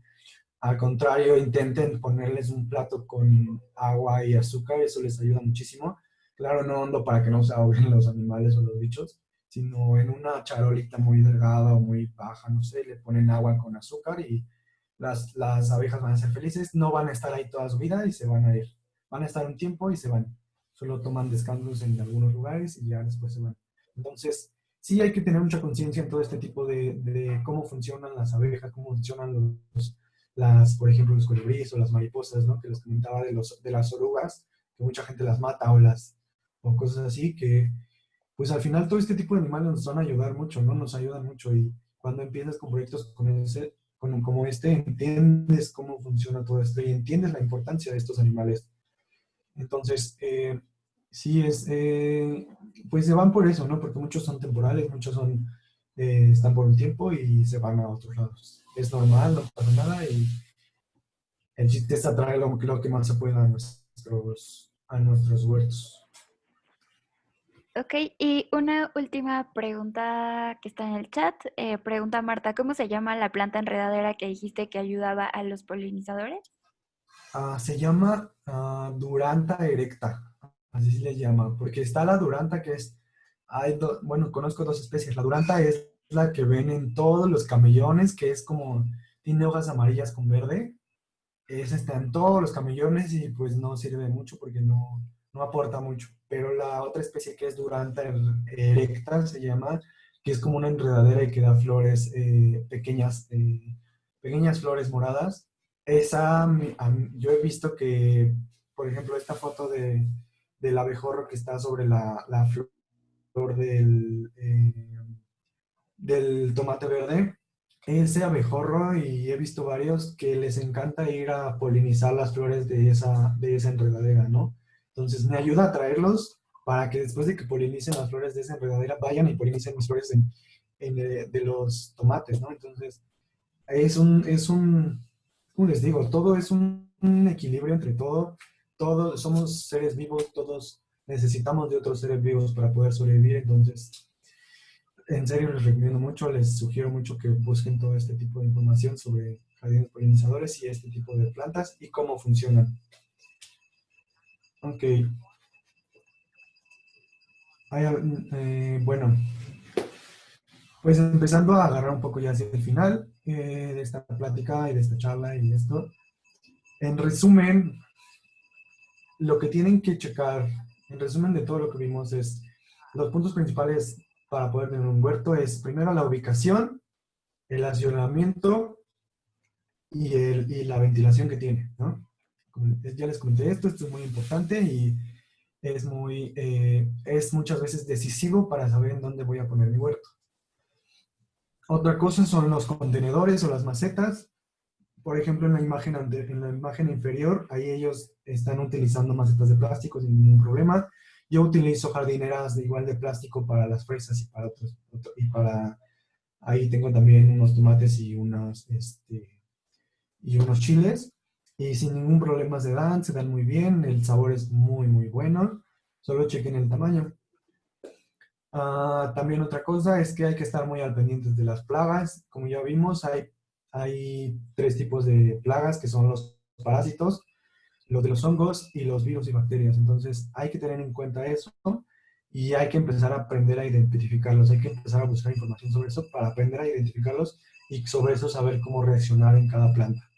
Al contrario, intenten ponerles un plato con agua y azúcar, eso les ayuda muchísimo. Claro, no hondo para que no se ahoguen los animales o los bichos, sino en una charolita muy delgada o muy baja, no sé, le ponen agua con azúcar y las, las abejas van a ser felices. No van a estar ahí toda su vida y se van a ir. Van a estar un tiempo y se van. Solo toman descansos en algunos lugares y ya después se van. Entonces, sí hay que tener mucha conciencia en todo este tipo de, cómo funcionan las abejas, cómo funcionan los, las, por ejemplo, los colibríes o las mariposas, ¿no? Que les comentaba de, los, de las orugas, que mucha gente las mata o, las, o cosas así, que pues al final todo este tipo de animales nos van a ayudar mucho, ¿no? Nos ayudan mucho y cuando empiezas con proyectos con ese, con, como este, entiendes cómo funciona todo esto y entiendes la importancia de estos animales. Entonces, eh, sí es, eh, pues se van por eso, ¿no? Porque muchos son temporales, muchos son, eh, están por un tiempo y se van a otros lados. Es normal, no pasa nada y el chiste es atraer lo, que más se pueda a nuestros, a nuestros huertos. Ok, y una última pregunta que está en el chat. Eh, pregunta Marta, ¿cómo se llama la planta enredadera que dijiste que ayudaba a los polinizadores? Ah, se llama uh, Duranta erecta así se le llama, porque está la duranta que es, hay bueno, conozco dos especies, la duranta es la que ven en todos los camellones, que es como, tiene hojas amarillas con verde, esa está en todos los camellones y pues no sirve mucho porque no, no aporta mucho, pero la otra especie que es duranta erecta se llama, que es como una enredadera y que da flores eh, pequeñas, eh, pequeñas flores moradas, esa yo he visto que, por ejemplo, esta foto de, del abejorro que está sobre la, flor del, eh, del tomate verde. Ese abejorro, y he visto varios, que les encanta ir a polinizar las flores de esa, de esa enredadera, ¿no? Entonces me ayuda a traerlos para que después de que polinicen las flores de esa enredadera, vayan y polinicen mis flores eh, de los tomates, ¿no? Entonces, es un, es un, les digo, todo es un equilibrio entre todo todos somos seres vivos, todos necesitamos de otros seres vivos para poder sobrevivir, entonces en serio les recomiendo mucho, les sugiero mucho que busquen todo este tipo de información sobre jardines polinizadores y este tipo de plantas y cómo funcionan. Ok. Eh, bueno, pues empezando a agarrar un poco ya hacia el final eh, de esta plática y de esta charla y esto. En resumen, lo que tienen que checar, en resumen de todo lo que vimos es, los puntos principales para poder tener un huerto es primero la ubicación, el accionamiento y, el, y la ventilación que tiene. Ya les comenté esto, esto es muy importante y es, muy, eh, es muchas veces decisivo para saber en dónde voy a poner mi huerto. Otra cosa son los contenedores o las macetas. Por ejemplo, en la imagen, en la imagen inferior, ahí ellos están utilizando macetas de plástico sin ningún problema. Yo utilizo jardineras de igual de plástico para las fresas y para otros. y para, ahí tengo también unos tomates y, unos, este, y unos chiles. Y sin ningún problema se dan, se dan muy bien. El sabor es muy, muy bueno. Solo chequen el tamaño. Ah, también otra cosa es que hay que estar muy al pendiente de las plagas. Como ya vimos, hay, hay tres tipos de plagas que son los parásitos, los de los hongos y los virus y bacterias. Entonces hay que tener en cuenta eso y hay que empezar a aprender a identificarlos. Hay que empezar a buscar información sobre eso para aprender a identificarlos y sobre eso saber cómo reaccionar en cada planta.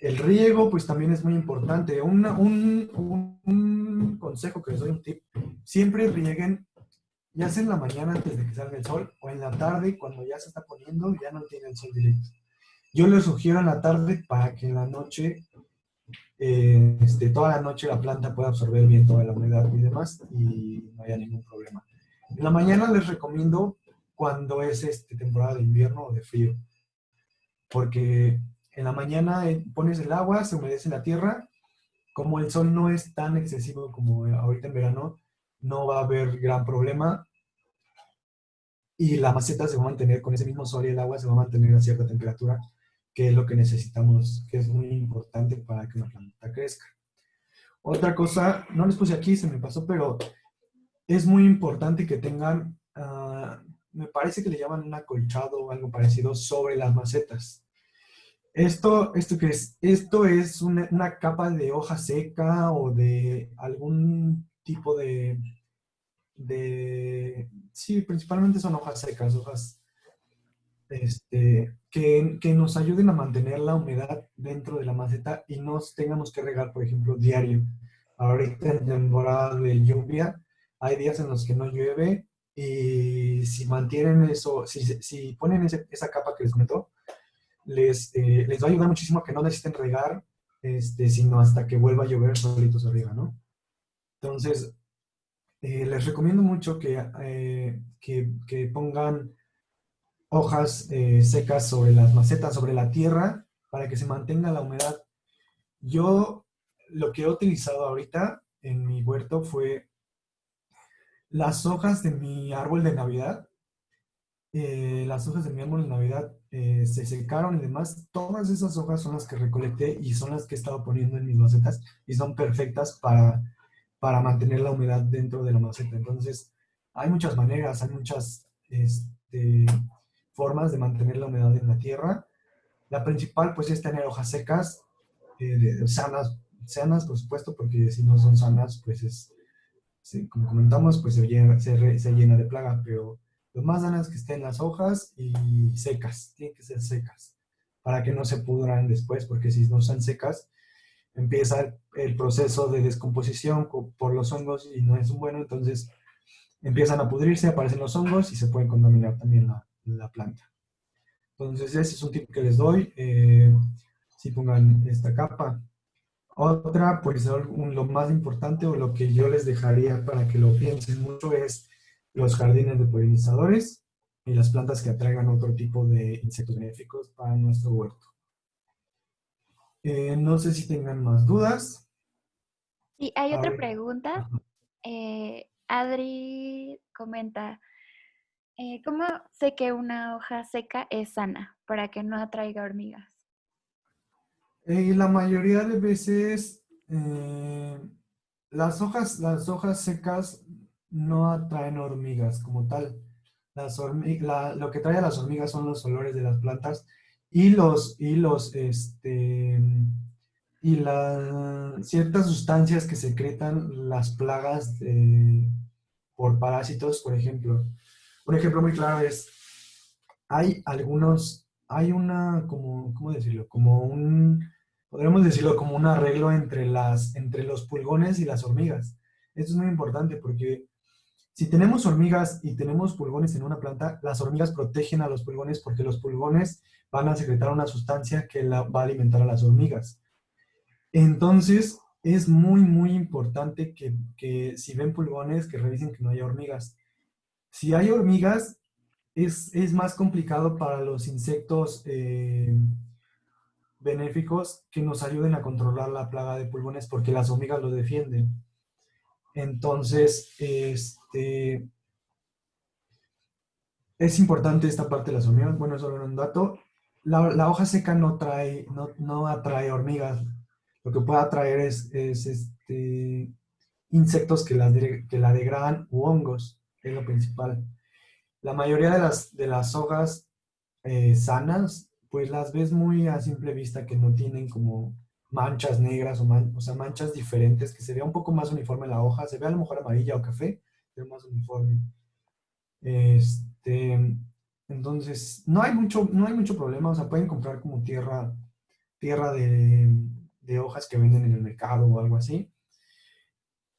El riego, pues también es muy importante. un, un, consejo que les doy, un tip, siempre rieguen ya sea en la mañana antes de que salga el sol o en la tarde cuando ya se está poniendo ya no tiene el sol directo. Yo les sugiero en la tarde para que en la noche, eh, este, toda la noche la planta pueda absorber bien toda la humedad y demás y no haya ningún problema. En la mañana les recomiendo cuando es este, temporada de invierno o de frío, porque en la mañana eh, pones el agua, se humedece la tierra, como el sol no es tan excesivo como ahorita en verano, no va a haber gran problema y la maceta se va a mantener con ese mismo sol y el agua se va a mantener a cierta temperatura, que es lo que necesitamos, que es muy importante para que una planta crezca. Otra cosa, no les puse aquí, se me pasó, pero es muy importante que tengan, ah, me parece que le llaman un acolchado o algo parecido sobre las macetas. Esto, esto, que es? esto es una, una capa de hoja seca o de algún tipo de, de, sí, principalmente son hojas secas, hojas este, que, que, nos ayuden a mantener la humedad dentro de la maceta y no tengamos que regar, por ejemplo, diario. Ahorita en temporada de lluvia hay días en los que no llueve y si mantienen eso, si, si ponen esa capa que les meto, les, eh, les va a ayudar muchísimo a que no necesiten regar, este, sino hasta que vuelva a llover solitos arriba, ¿no? Entonces, eh, les recomiendo mucho que, eh, que, pongan hojas eh, secas sobre las macetas, sobre la tierra, para que se mantenga la humedad. Yo lo que he utilizado ahorita en mi huerto fue las hojas de mi árbol de Navidad. las hojas de mi árbol de Navidad se secaron y demás. Todas esas hojas son las que recolecté y son las que he estado poniendo en mis macetas y son perfectas para para mantener la humedad dentro de la maceta. Entonces, hay muchas maneras, hay muchas este, formas de mantener la humedad en la tierra. La principal, pues, es tener hojas secas, eh, sanas, sanas, por supuesto, porque si no son sanas, pues es, como comentamos, pues se llena, se, se llena de plaga, pero lo más sanas es que estén las hojas y secas, tienen que ser secas, para que no se pudran después, porque si no están secas, empieza el, proceso de descomposición por los hongos y no es bueno, entonces empiezan a pudrirse, aparecen los hongos y se puede contaminar también la, planta. Entonces ese es un tip que les doy, eh, si pongan esta capa. Otra, pues lo más importante o lo que yo les dejaría para que lo piensen mucho es los jardines de polinizadores y las plantas que atraigan otro tipo de insectos benéficos para nuestro huerto. Eh, no sé si tengan más dudas. Sí, hay otra pregunta. Eh, Adri comenta, eh, ¿cómo sé que una hoja seca es sana para que no atraiga hormigas? la mayoría de veces las, hojas, las hojas secas no atraen hormigas como tal. Lo que trae a las hormigas son los olores de las plantas y los, y los, este, y las ciertas sustancias que secretan las plagas por parásitos, por ejemplo. Un ejemplo muy claro es, hay algunos, hay una, como, ¿cómo decirlo? Como un, podríamos decirlo como un arreglo entre, las, entre los pulgones y las hormigas. Esto es muy importante porque si tenemos hormigas y tenemos pulgones en una planta, las hormigas protegen a los pulgones porque los pulgones van a secretar una sustancia que la, va a alimentar a las hormigas. Entonces, es muy, muy importante que, si ven pulgones, que revisen que no haya hormigas. Si hay hormigas, es, más complicado para los insectos eh, benéficos que nos ayuden a controlar la plaga de pulgones porque las hormigas lo defienden. Entonces, este, es importante esta parte de las hormigas. Bueno, solo un dato. La, hoja seca no, trae, no, atrae hormigas. Lo que puede atraer es, este, insectos que la, que la degradan u hongos, es lo principal. La mayoría de las, de las hojas eh, sanas, pues las ves muy a simple vista que no tienen como manchas negras o, o, sea, manchas diferentes, que se vea un poco más uniforme la hoja, se ve a lo mejor amarilla o café, pero más uniforme. Este, entonces, no hay, mucho, no hay mucho problema, o sea, pueden comprar como tierra, tierra de, de hojas que venden en el mercado o algo así,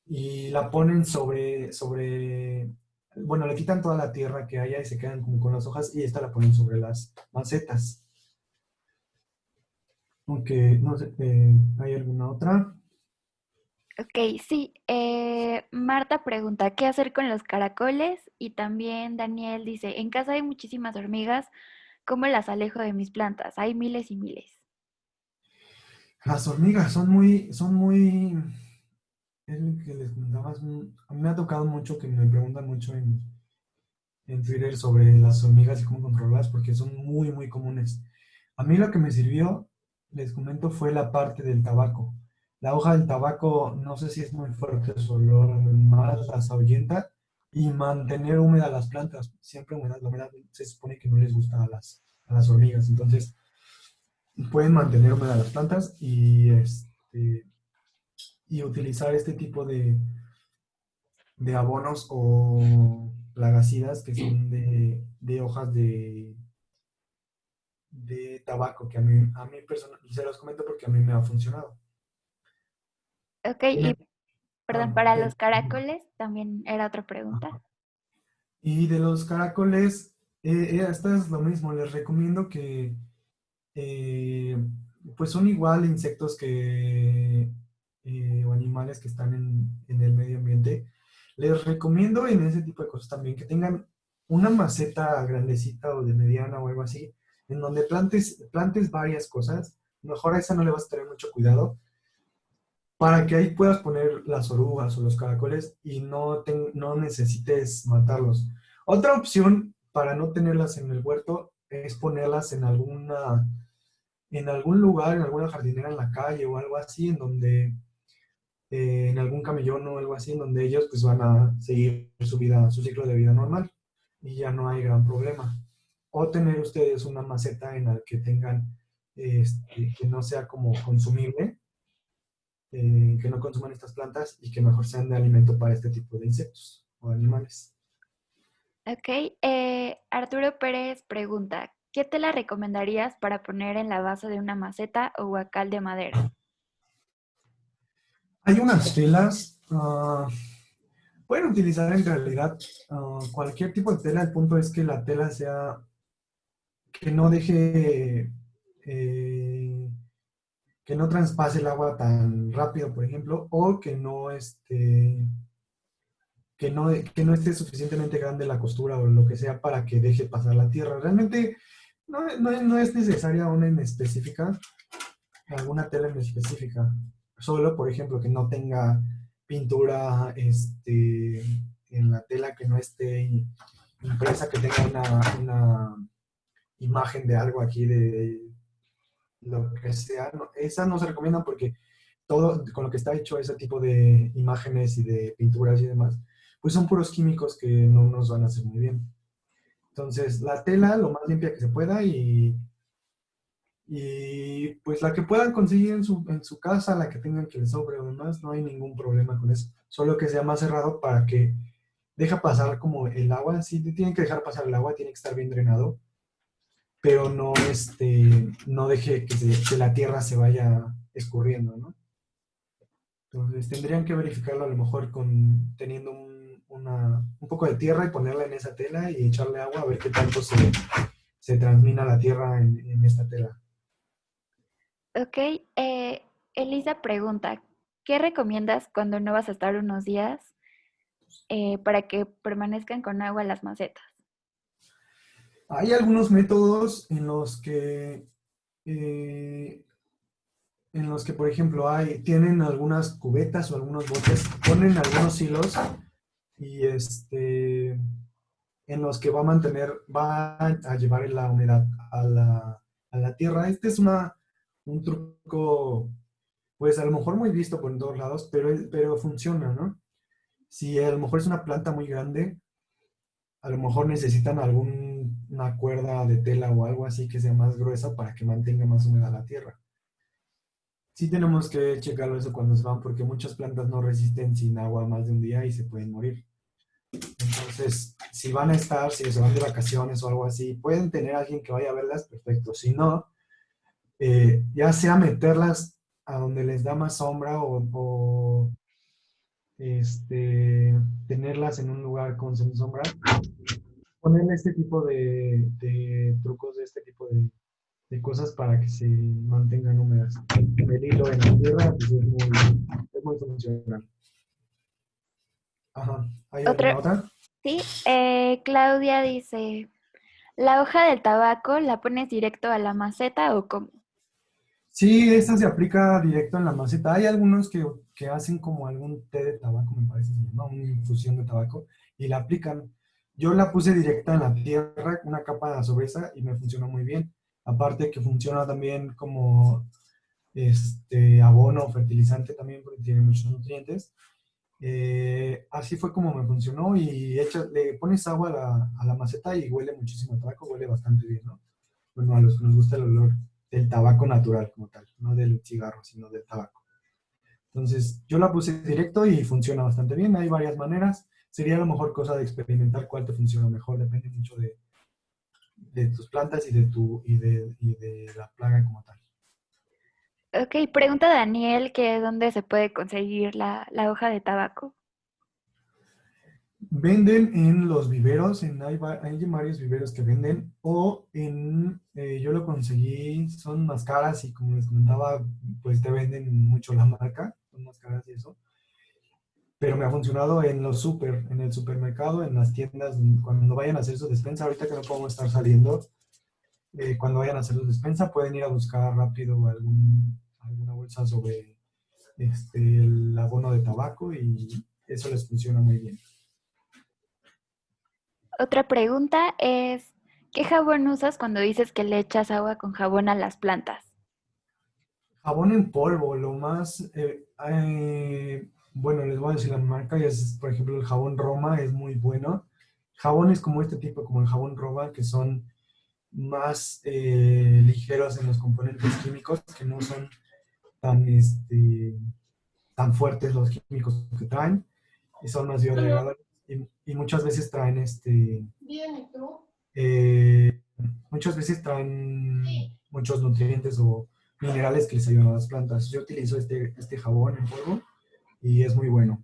y la ponen sobre, sobre, bueno, le quitan toda la tierra que haya y se quedan como con las hojas y esta la ponen sobre las macetas. Aunque, no sé, eh, ¿hay alguna otra? Ok, sí. Eh, Marta pregunta, ¿qué hacer con los caracoles? Y también Daniel dice, en casa hay muchísimas hormigas, ¿cómo las alejo de mis plantas? Hay miles y miles. Las hormigas son muy, son muy, es lo que les comentaba, a mí me ha tocado mucho que me preguntan mucho en, en Twitter sobre las hormigas y cómo controlarlas, porque son muy, muy comunes. A mí lo que me sirvió les comento fue la parte del tabaco. La hoja del tabaco, no sé si es muy fuerte su olor, más las ahuyenta y mantener húmedas las plantas, siempre húmedas, la humedad se supone que no les gusta a las, a las hormigas, entonces pueden mantener húmedas las plantas y, este, y utilizar este tipo de, de abonos o plagasidas que son de, de hojas de de tabaco, que a mí, a mí personalmente, se los comento porque a mí me ha funcionado. Ok, y perdón, para los caracoles también era otra pregunta. Y de los caracoles, eh, eh, esta es lo mismo, les recomiendo que, eh, pues son igual insectos que, o animales que están en, en el medio ambiente. Les recomiendo en ese tipo de cosas también que tengan una maceta grandecita o de mediana o algo así, en donde plantes, plantes varias cosas, mejor a esa no le vas a tener mucho cuidado, para que ahí puedas poner las orugas o los caracoles y no, no necesites matarlos. Otra opción para no tenerlas en el huerto es ponerlas en alguna en algún lugar, en alguna jardinera en la calle o algo así, en donde eh, en algún camellón o algo así, donde ellos pues van a seguir su vida, su ciclo de vida normal y ya no hay gran problema o tener ustedes una maceta en la que tengan, este, que no sea como consumible, eh, que no consuman estas plantas y que mejor sean de alimento para este tipo de insectos o animales. Ok, eh, Arturo Pérez pregunta, ¿qué te la recomendarías para poner en la base de una maceta o huacal de madera? Hay unas telas, uh, pueden utilizar en realidad ah, cualquier tipo de tela, el punto es que la tela sea que no deje, eh, que no traspase el agua tan rápido, por ejemplo, o que no, este, que no, esté suficientemente grande la costura o lo que sea para que deje pasar la tierra. Realmente no, es necesaria una en específica, alguna tela en específica. Solo, por ejemplo, que no tenga pintura este, en la tela, que no esté impresa, que tenga una imagen de algo aquí de lo que sea. esa no se recomienda porque todo con lo que está hecho ese tipo de imágenes y de pinturas y demás, pues son puros químicos que no nos van a hacer muy bien. Entonces, la tela lo más limpia que se pueda y, Y pues la que puedan conseguir en su, en su casa, la que tengan que les sobre o demás, no hay ningún problema con eso. Solo que sea más cerrado para que deja pasar como el agua. Sí, tienen que dejar pasar el agua, tiene que estar bien drenado. Pero no, este, no deje que, la tierra se vaya escurriendo, ¿no? Entonces tendrían que verificarlo a lo mejor con teniendo un, un poco de tierra y ponerla en esa tela y echarle agua a ver qué tanto se, se transmina la tierra en, en esta tela. Ok, eh, Elisa pregunta, ¿qué recomiendas cuando no vas a estar unos días eh, para que permanezcan con agua las macetas? Hay algunos métodos en los que eh, en los que, por ejemplo, hay, tienen algunas cubetas o algunos botes, ponen algunos hilos y este, en los que va a mantener, va a llevar la humedad a la, a la tierra. Este es una, un truco, pues a lo mejor muy visto por todos lados, pero, pero funciona, ¿no? Si a lo mejor es una planta muy grande, a lo mejor necesitan alguna cuerda de tela o algo así que sea más gruesa para que mantenga más húmeda la tierra sí tenemos que checarlo eso cuando se van, porque muchas plantas no resisten sin agua más de un día y se pueden morir. Entonces, si van a estar, si se van de vacaciones o algo así, pueden tener alguien que vaya a verlas, perfecto. Si no, eh, ya sea meterlas a donde les da más sombra o, este, tenerlas en un lugar con sombra, ponerle este tipo de, de trucos, de este tipo de, de cosas para que se mantengan húmedas. El hilo en la tierra pues, es, muy, es muy funcional. Ajá. ¿Hay ¿Otra? otra? Sí, eh, Claudia dice, ¿la hoja del tabaco la pones directo a la maceta o cómo? Sí, esta se aplica directo en la maceta. Hay algunos que, que hacen como algún té de tabaco, me parece, ¿no? una infusión de tabaco, y la aplican. Yo la puse directa en la tierra, una capa sobre esa, y me funcionó muy bien. Aparte que funciona también como este, abono, fertilizante también, porque tiene muchos nutrientes. Eh, así fue como me funcionó y le pones agua a la, a la, maceta y huele muchísimo tabaco, huele bastante bien, ¿no? Bueno, a los que nos gusta el olor del tabaco natural como tal, no del cigarro, sino del tabaco. Entonces, yo la puse directo y funciona bastante bien. Hay varias maneras. Sería a lo mejor cosa de experimentar cuál te funciona mejor. Depende mucho de, de tus plantas y de, tu, y de, y de la plaga como tal. Ok, pregunta Daniel que dónde se puede conseguir la, la, hoja de tabaco. Venden en los viveros, en, hay, hay varios viveros que venden, o en, eh, yo lo conseguí, son más caras y como les comentaba, pues te venden mucho la marca, son más caras y eso pero me ha funcionado en los super, en el supermercado, en las tiendas, cuando vayan a hacer su despensa, ahorita que no podemos estar saliendo, eh, cuando vayan a hacer su despensa pueden ir a buscar rápido algún, alguna bolsa sobre este, el abono de tabaco y eso les funciona muy bien. Otra pregunta es, ¿qué jabón usas cuando dices que le echas agua con jabón a las plantas? Jabón en polvo, lo más... Eh, eh, bueno, les voy a decir la marca, es, por ejemplo, el jabón Roma es muy bueno. Jabones como este tipo, como el jabón Roma, que son más eh, ligeros en los componentes químicos, que no son tan, este, tan fuertes los químicos que traen, y son más biodegradables, y, muchas veces traen este... Eh, muchas veces traen muchos nutrientes o minerales que les ayudan a las plantas. Yo utilizo este, este jabón en polvo, y es muy bueno.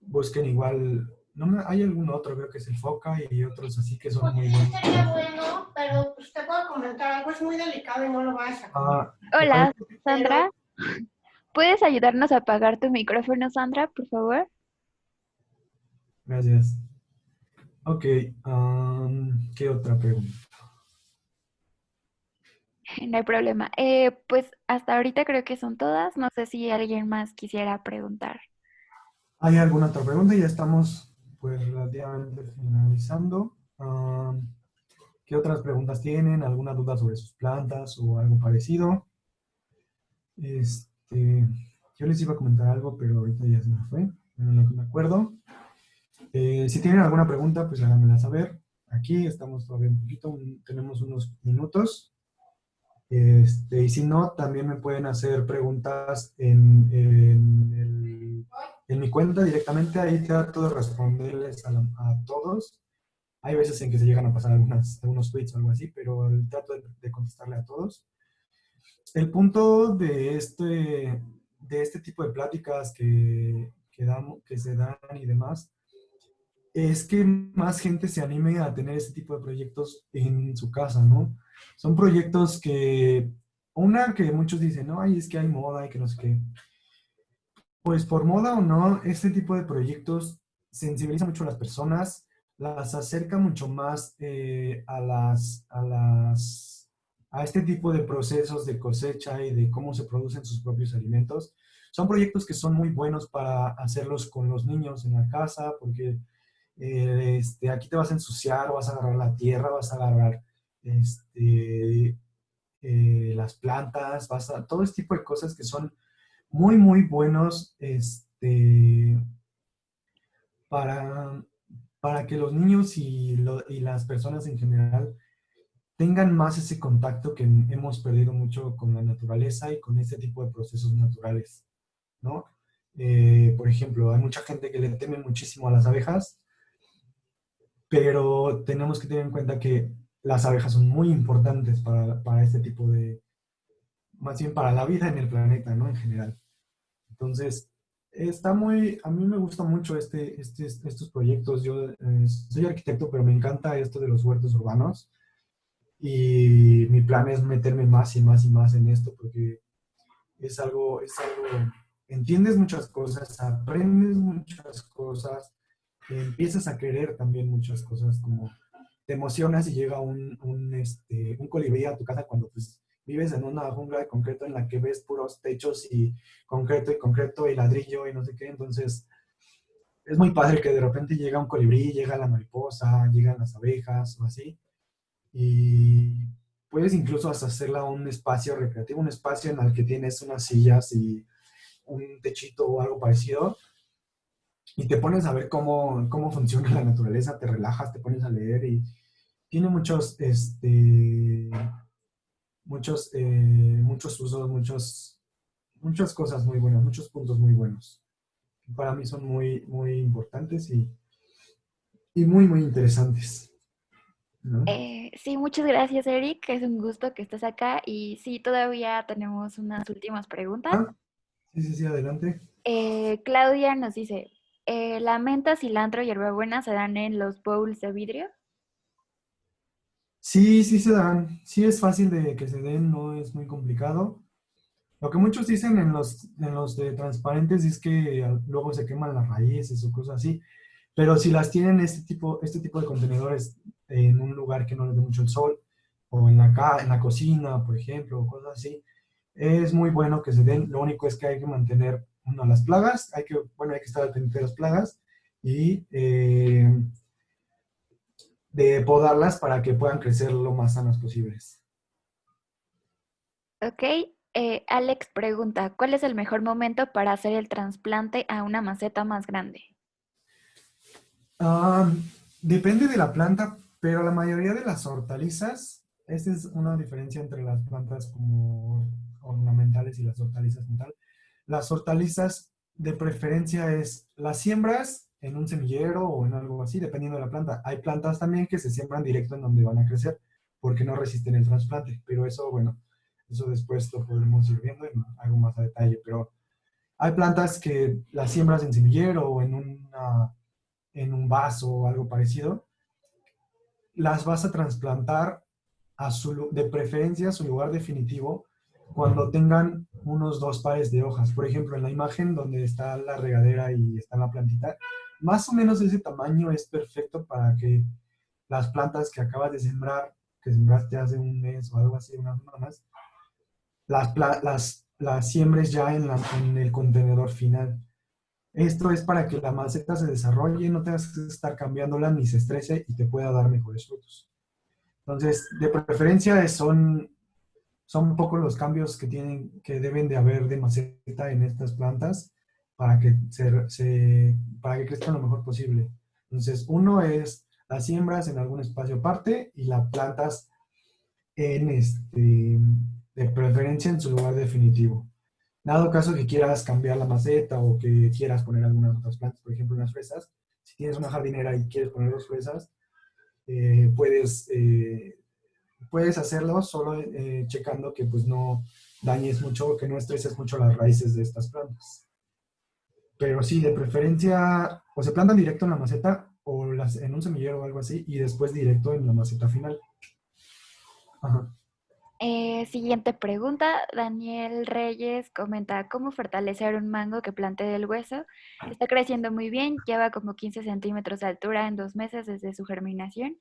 Busquen igual, no me, hay algún otro, creo que es el Foca y otros así que son muy buenos. Sería bueno, pero usted puede comentar algo, es muy delicado y no lo vas a ah, Hola, Sandra. ¿Puedes ayudarnos a apagar tu micrófono, Sandra, por favor? Gracias. Ok, ¿qué otra pregunta? No hay problema. Eh, pues hasta ahorita creo que son todas. No sé si alguien más quisiera preguntar. ¿Hay alguna otra pregunta? Ya estamos pues relativamente finalizando. ¿Qué otras preguntas tienen? ¿Alguna duda sobre sus plantas o algo parecido? Este, yo les iba a comentar algo, pero ahorita ya se me fue. No me acuerdo. Eh, si tienen alguna pregunta, pues háganmela saber. Aquí estamos todavía un poquito, tenemos unos minutos. Este, y si no, también me pueden hacer preguntas en, en, el- en mi cuenta directamente. Ahí trato de responderles a, la- a todos. Hay veces en que se llegan a pasar algunas, algunos tweets o algo así, pero trato de, de contestarle a todos. El punto de este, de este tipo de pláticas que, que, damos, que se dan y demás es que más gente se anime a tener este tipo de proyectos en su casa, ¿no? Son proyectos que, una que muchos dicen, no, ay, es que hay moda y que no sé qué. Pues por moda o no, este tipo de proyectos sensibiliza mucho a las personas, las acerca mucho más eh, a, las, a este tipo de procesos de cosecha y de cómo se producen sus propios alimentos. Son proyectos que son muy buenos para hacerlos con los niños en la casa, porque eh, este, aquí te vas a ensuciar, vas a agarrar la tierra, vas a agarrar este, eh, las plantas, vas a, todo este tipo de cosas que son muy, muy buenos este, para, para que los niños y, las personas en general tengan más ese contacto que hemos perdido mucho con la naturaleza y con este tipo de procesos naturales, ¿no? Eh, por ejemplo, hay mucha gente que le teme muchísimo a las abejas, pero tenemos que tener en cuenta que las abejas son muy importantes para, para este tipo de, más bien para la vida en el planeta, ¿no? En general. Entonces, está muy, a mí me gusta mucho este, este, estos proyectos. Yo eh, soy arquitecto, pero me encanta esto de los huertos urbanos. Y mi plan es meterme más y más y más en esto porque es algo, es algo, entiendes muchas cosas, aprendes muchas cosas, empiezas a querer también muchas cosas, como te emocionas y llega un, un, este, un colibrí a tu casa cuando pues vives en una jungla de concreto en la que ves puros techos y concreto y concreto y ladrillo y no sé qué, entonces es muy padre que de repente llega un colibrí, llega la mariposa, llegan las abejas o así, y puedes incluso hasta hacerla un espacio recreativo, un espacio en el que tienes unas sillas y un techito o algo parecido, y te pones a ver cómo, cómo funciona la naturaleza, te relajas, te pones a leer y tiene muchos, este, muchos, eh, muchos usos, muchos, muchas cosas muy buenas, muchos puntos muy buenos. Para mí son muy, muy importantes y, y muy, muy interesantes. ¿no? Eh, sí, muchas gracias, Eric. Es un gusto que estés acá. Y sí, todavía tenemos unas últimas preguntas. Ah, sí, sí, sí, adelante. Eh, Claudia nos dice, eh, ¿la menta, cilantro y hierbabuena se dan en los bowls de vidrio? Sí, sí se dan. Sí es fácil de que se den, no es muy complicado. Lo que muchos dicen en los, en los de transparentes es que luego se queman las raíces o cosas así. Pero si las tienen este tipo, este tipo de contenedores en un lugar que no les dé mucho el sol, o en la, en la cocina, por ejemplo, o cosas así, es muy bueno que se den. Lo único es que hay que mantener, uno, las plagas, hay que, bueno, hay que estar pendiente de las plagas, y eh, de podarlas para que puedan crecer lo más sanas posibles. Ok. Eh, Alex pregunta, ¿cuál es el mejor momento para hacer el trasplante a una maceta más grande? Uh, depende de la planta, pero la mayoría de las hortalizas, esta es una diferencia entre las plantas como ornamentales y las hortalizas como tal. Las hortalizas de preferencia es las siembras en un semillero o en algo así, dependiendo de la planta. Hay plantas también que se siembran directo en donde van a crecer porque no resisten el trasplante, pero eso, bueno, eso después lo podremos ir viendo en algo más a detalle, pero hay plantas que las siembras en semillero o en, una, en un vaso o algo parecido, las vas a trasplantar a su, de preferencia a su lugar definitivo cuando tengan unos dos pares de hojas. Por ejemplo, en la imagen donde está la regadera y está la plantita, más o menos ese tamaño es perfecto para que las plantas que acabas de sembrar, que sembraste hace un mes o algo así, unas semanas, las, las, las siembres ya en, la, en, el contenedor final. Esto es para que la maceta se desarrolle, no tengas que estar cambiándola ni se estrese y te pueda dar mejores frutos. Entonces, de preferencia son, son un poco los cambios que, tienen, que deben de haber de maceta en estas plantas para que, se, para que crezcan lo mejor posible. Entonces, uno es las siembras en algún espacio aparte y las plantas en, este, de preferencia en su lugar definitivo. Dado caso que quieras cambiar la maceta o que quieras poner algunas otras plantas, por ejemplo unas fresas, si tienes una jardinera y quieres poner dos fresas, eh, puedes, eh, puedes hacerlo solo eh, checando que pues no dañes mucho que no estreses mucho las raíces de estas plantas. Pero sí, de preferencia, o se plantan directo en la maceta o las, en un semillero o algo así, y después directo en la maceta final. Ajá. Eh, siguiente pregunta. Daniel Reyes comenta, ¿cómo fortalecer un mango que plante del hueso? Está creciendo muy bien, lleva como 15 centímetros de altura en dos meses desde su germinación.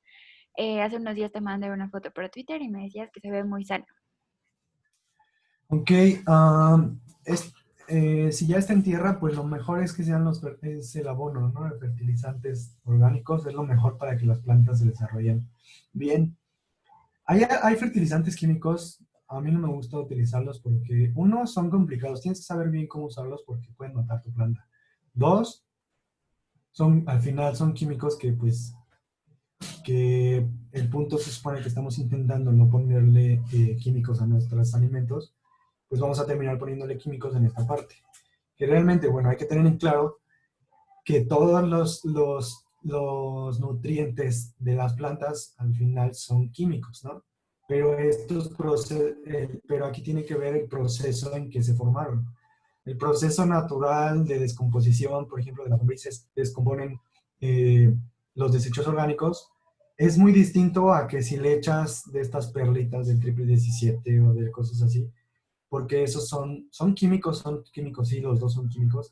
Eh, hace unos días te mandé una foto por Twitter y me decías que se ve muy sano. Ok, eh, si ya está en tierra, pues lo mejor es que sean los, es el abono, ¿no? Fertilizantes orgánicos, es lo mejor para que las plantas se desarrollen bien. Hay, fertilizantes químicos, a mí no me gusta utilizarlos porque, uno, son complicados, tienes que saber bien cómo usarlos porque pueden matar tu planta. Dos, son, al final son químicos que pues, que el punto se supone que estamos intentando no ponerle eh, químicos a nuestros alimentos, pues vamos a terminar poniéndole químicos en esta parte. Que realmente, bueno, hay que tener en claro que todos los, los los nutrientes de las plantas al final son químicos, ¿no? Pero, estos eh, pero aquí tiene que ver el proceso en que se formaron. El proceso natural de descomposición, por ejemplo, de las lombrices, descomponen eh, los desechos orgánicos, es muy distinto a que si le echas de estas perlitas del triple 17 o de cosas así, porque esos son, son químicos, son químicos, sí, los dos son químicos,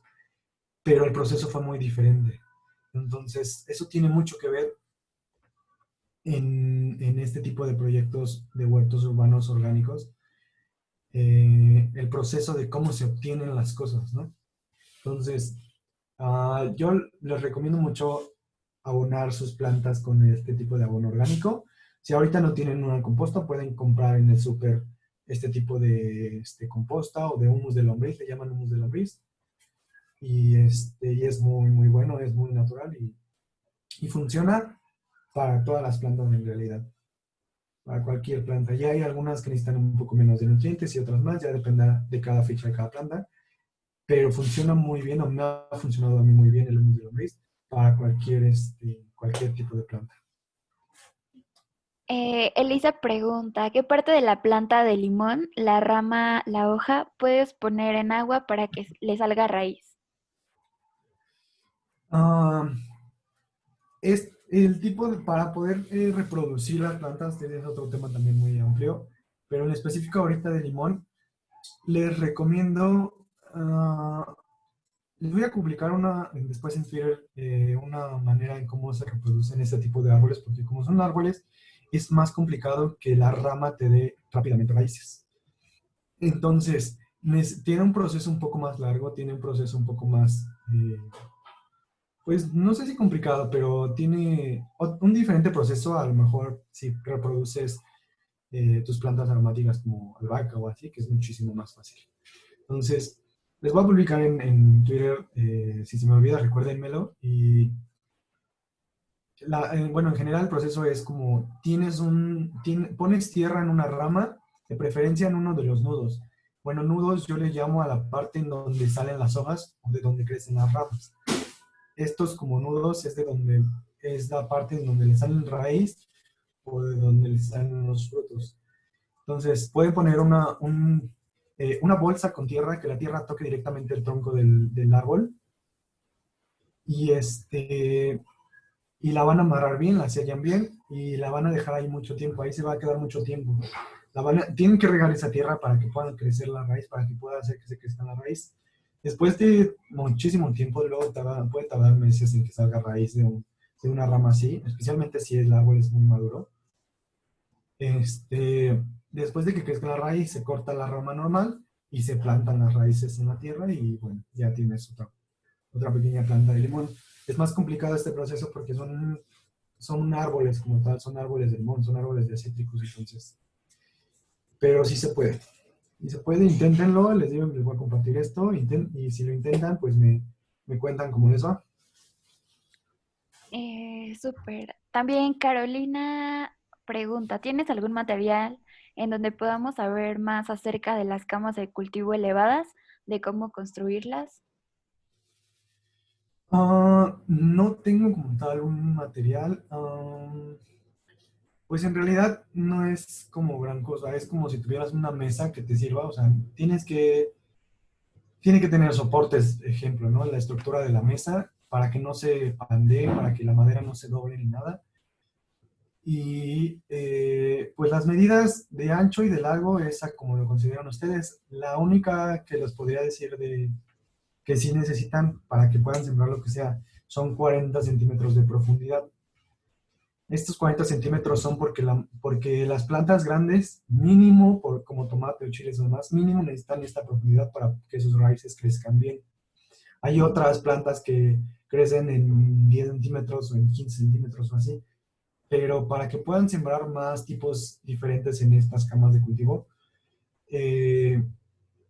pero el proceso fue muy diferente. Entonces, eso tiene mucho que ver en, este tipo de proyectos de huertos urbanos orgánicos, eh, el proceso de cómo se obtienen las cosas, ¿no? Entonces, ah, yo les recomiendo mucho abonar sus plantas con este tipo de abono orgánico. Si ahorita no tienen una composta, pueden comprar en el súper este tipo de este, composta o de humus de lombriz, le llaman humus de lombriz y, este, y es muy, muy bueno, es muy natural y, y funciona para todas las plantas en realidad, para cualquier planta. Ya hay algunas que necesitan un poco menos de nutrientes y otras más, ya depende de cada ficha de cada planta, pero funciona muy bien, o me ha funcionado a mí muy bien el humus de lombriz para cualquier, este, cualquier tipo de planta. Eh, Elisa pregunta, ¿qué parte de la planta de limón, la rama, la hoja, puedes poner en agua para que le salga raíz? Es el tipo de, para poder eh, reproducir las plantas, este es otro tema también muy amplio, pero en específico ahorita de limón, les recomiendo, ah, les voy a publicar una, después en Twitter, eh, una manera en cómo se reproducen este tipo de árboles, porque como son árboles, es más complicado que la rama te dé rápidamente raíces. Entonces, tiene un proceso un poco más largo, tiene un proceso un poco más... Eh, pues no sé si complicado, pero tiene un diferente proceso. A lo mejor si reproduces eh, tus plantas aromáticas como albahaca o así, que es muchísimo más fácil. Entonces, les voy a publicar en, Twitter, eh, si se me olvida, recuérdenmelo. Y eh, bueno, en general el proceso es como tienes un, pones tierra en una rama, de preferencia en uno de los nudos. Bueno, nudos yo le llamo a la parte en donde salen las hojas o de donde crecen las ramas estos como nudos es de donde es la parte en donde le salen raíz o de donde le salen los frutos. Entonces, pueden poner una, eh, una bolsa con tierra, que la tierra toque directamente el tronco del, del, árbol. Y, este, y la van a amarrar bien, la sellan bien y la van a dejar ahí mucho tiempo. Ahí se va a quedar mucho tiempo. La van tienen que regar esa tierra para que puedan crecer la raíz, para que pueda hacer que se crezca la raíz. Después de muchísimo tiempo, luego puede tardar meses en que salga raíz de, una rama así, especialmente si el árbol es muy maduro. Este, después de que crezca la raíz, se corta la rama normal y se plantan las raíces en la tierra y bueno, ya tienes otra, otra pequeña planta de limón. Es más complicado este proceso porque son, son árboles como tal, son árboles de limón, son árboles de cítricos, entonces. Pero sí se puede. Y se puede, inténtenlo, les digo, les voy a compartir esto, y si lo intentan, pues me, cuentan cómo les va. Eh, Súper. También Carolina pregunta, ¿tienes algún material en donde podamos saber más acerca de las camas de cultivo elevadas, de cómo construirlas. Ah, no tengo como tal un material. pues en realidad no es como gran cosa, es como si tuvieras una mesa que te sirva, o sea, tienes que, tiene que tener soportes, ejemplo, ¿no? La estructura de la mesa para que no se pandee, para que la madera no se doble ni nada. Y eh, pues las medidas de ancho y de largo, esa como lo consideran ustedes. La única que les podría decir de que sí necesitan para que puedan sembrar lo que sea, son 40 centímetros de profundidad. Estos 40 centímetros son porque, la, porque las plantas grandes, mínimo, por, como tomate o chiles o demás, mínimo necesitan esta profundidad para que sus raíces crezcan bien. Hay otras plantas que crecen en 10 centímetros o en 15 centímetros o así, pero para que puedan sembrar más tipos diferentes en estas camas de cultivo, eh,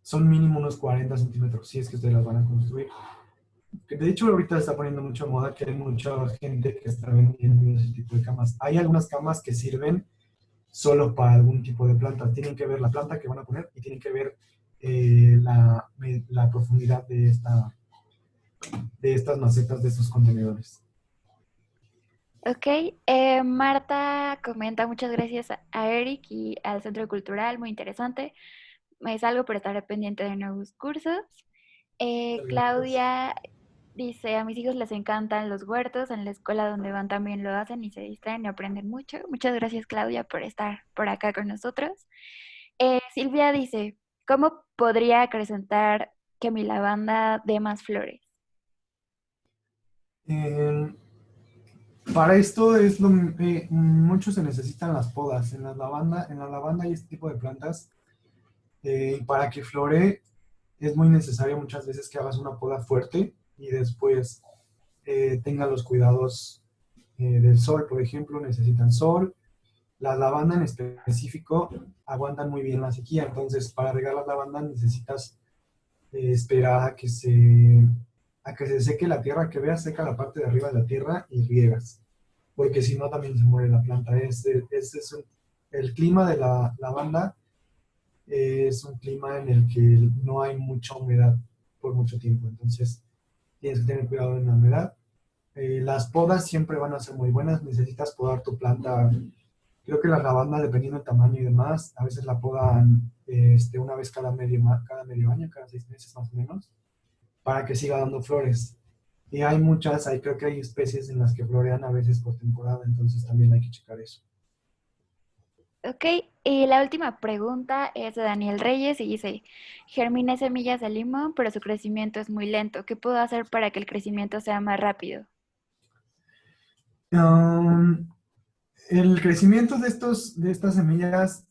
son mínimo unos 40 centímetros, si es que ustedes las van a construir. De hecho, ahorita está poniendo mucha moda que hay mucha gente que está vendiendo ese tipo de camas. Hay algunas camas que sirven solo para algún tipo de planta. Tienen que ver la planta que van a poner y tienen que ver eh, la, la, profundidad de, esta, de estas macetas, de estos contenedores. Ok, eh, Marta comenta muchas gracias a Eric y al Centro Cultural, muy interesante es algo por estar pendiente de nuevos cursos. Eh, Claudia dice, a mis hijos les encantan los huertos, en la escuela donde van también lo hacen y se distraen y aprenden mucho. Muchas gracias Claudia por estar por acá con nosotros. Eh, Silvia dice, ¿cómo podría acrecentar que mi lavanda dé más flores? Para esto es lo, eh, mucho se necesitan las podas. En la lavanda, en la lavanda hay este tipo de plantas eh, para que flore es muy necesario muchas veces que hagas una poda fuerte y después eh, tenga los cuidados eh, del sol, por ejemplo, necesitan sol. La lavanda en específico aguantan muy bien la sequía, entonces para regar la lavanda necesitas esperar a que, se, a que se seque la tierra, que veas seca la parte de arriba de la tierra y riegas, porque si no también se muere la planta. Es, es, el clima de la lavanda es un clima en el que no hay mucha humedad por mucho tiempo, entonces tienes que tener cuidado en la humedad. Eh, las podas siempre van a ser muy buenas, necesitas podar tu planta, creo que la lavanda, dependiendo del tamaño y demás, a veces la podan este, una vez cada medio, cada medio año, cada seis meses más o menos, para que siga dando flores. Y hay muchas, hay, creo que hay especies en las que florean a veces por temporada, entonces también hay que checar eso. Ok, y la última pregunta es de Daniel Reyes y dice, germiné semillas de limón, pero su crecimiento es muy lento. ¿Qué puedo hacer para que el crecimiento sea más rápido? Um, el crecimiento de, estos, de estas semillas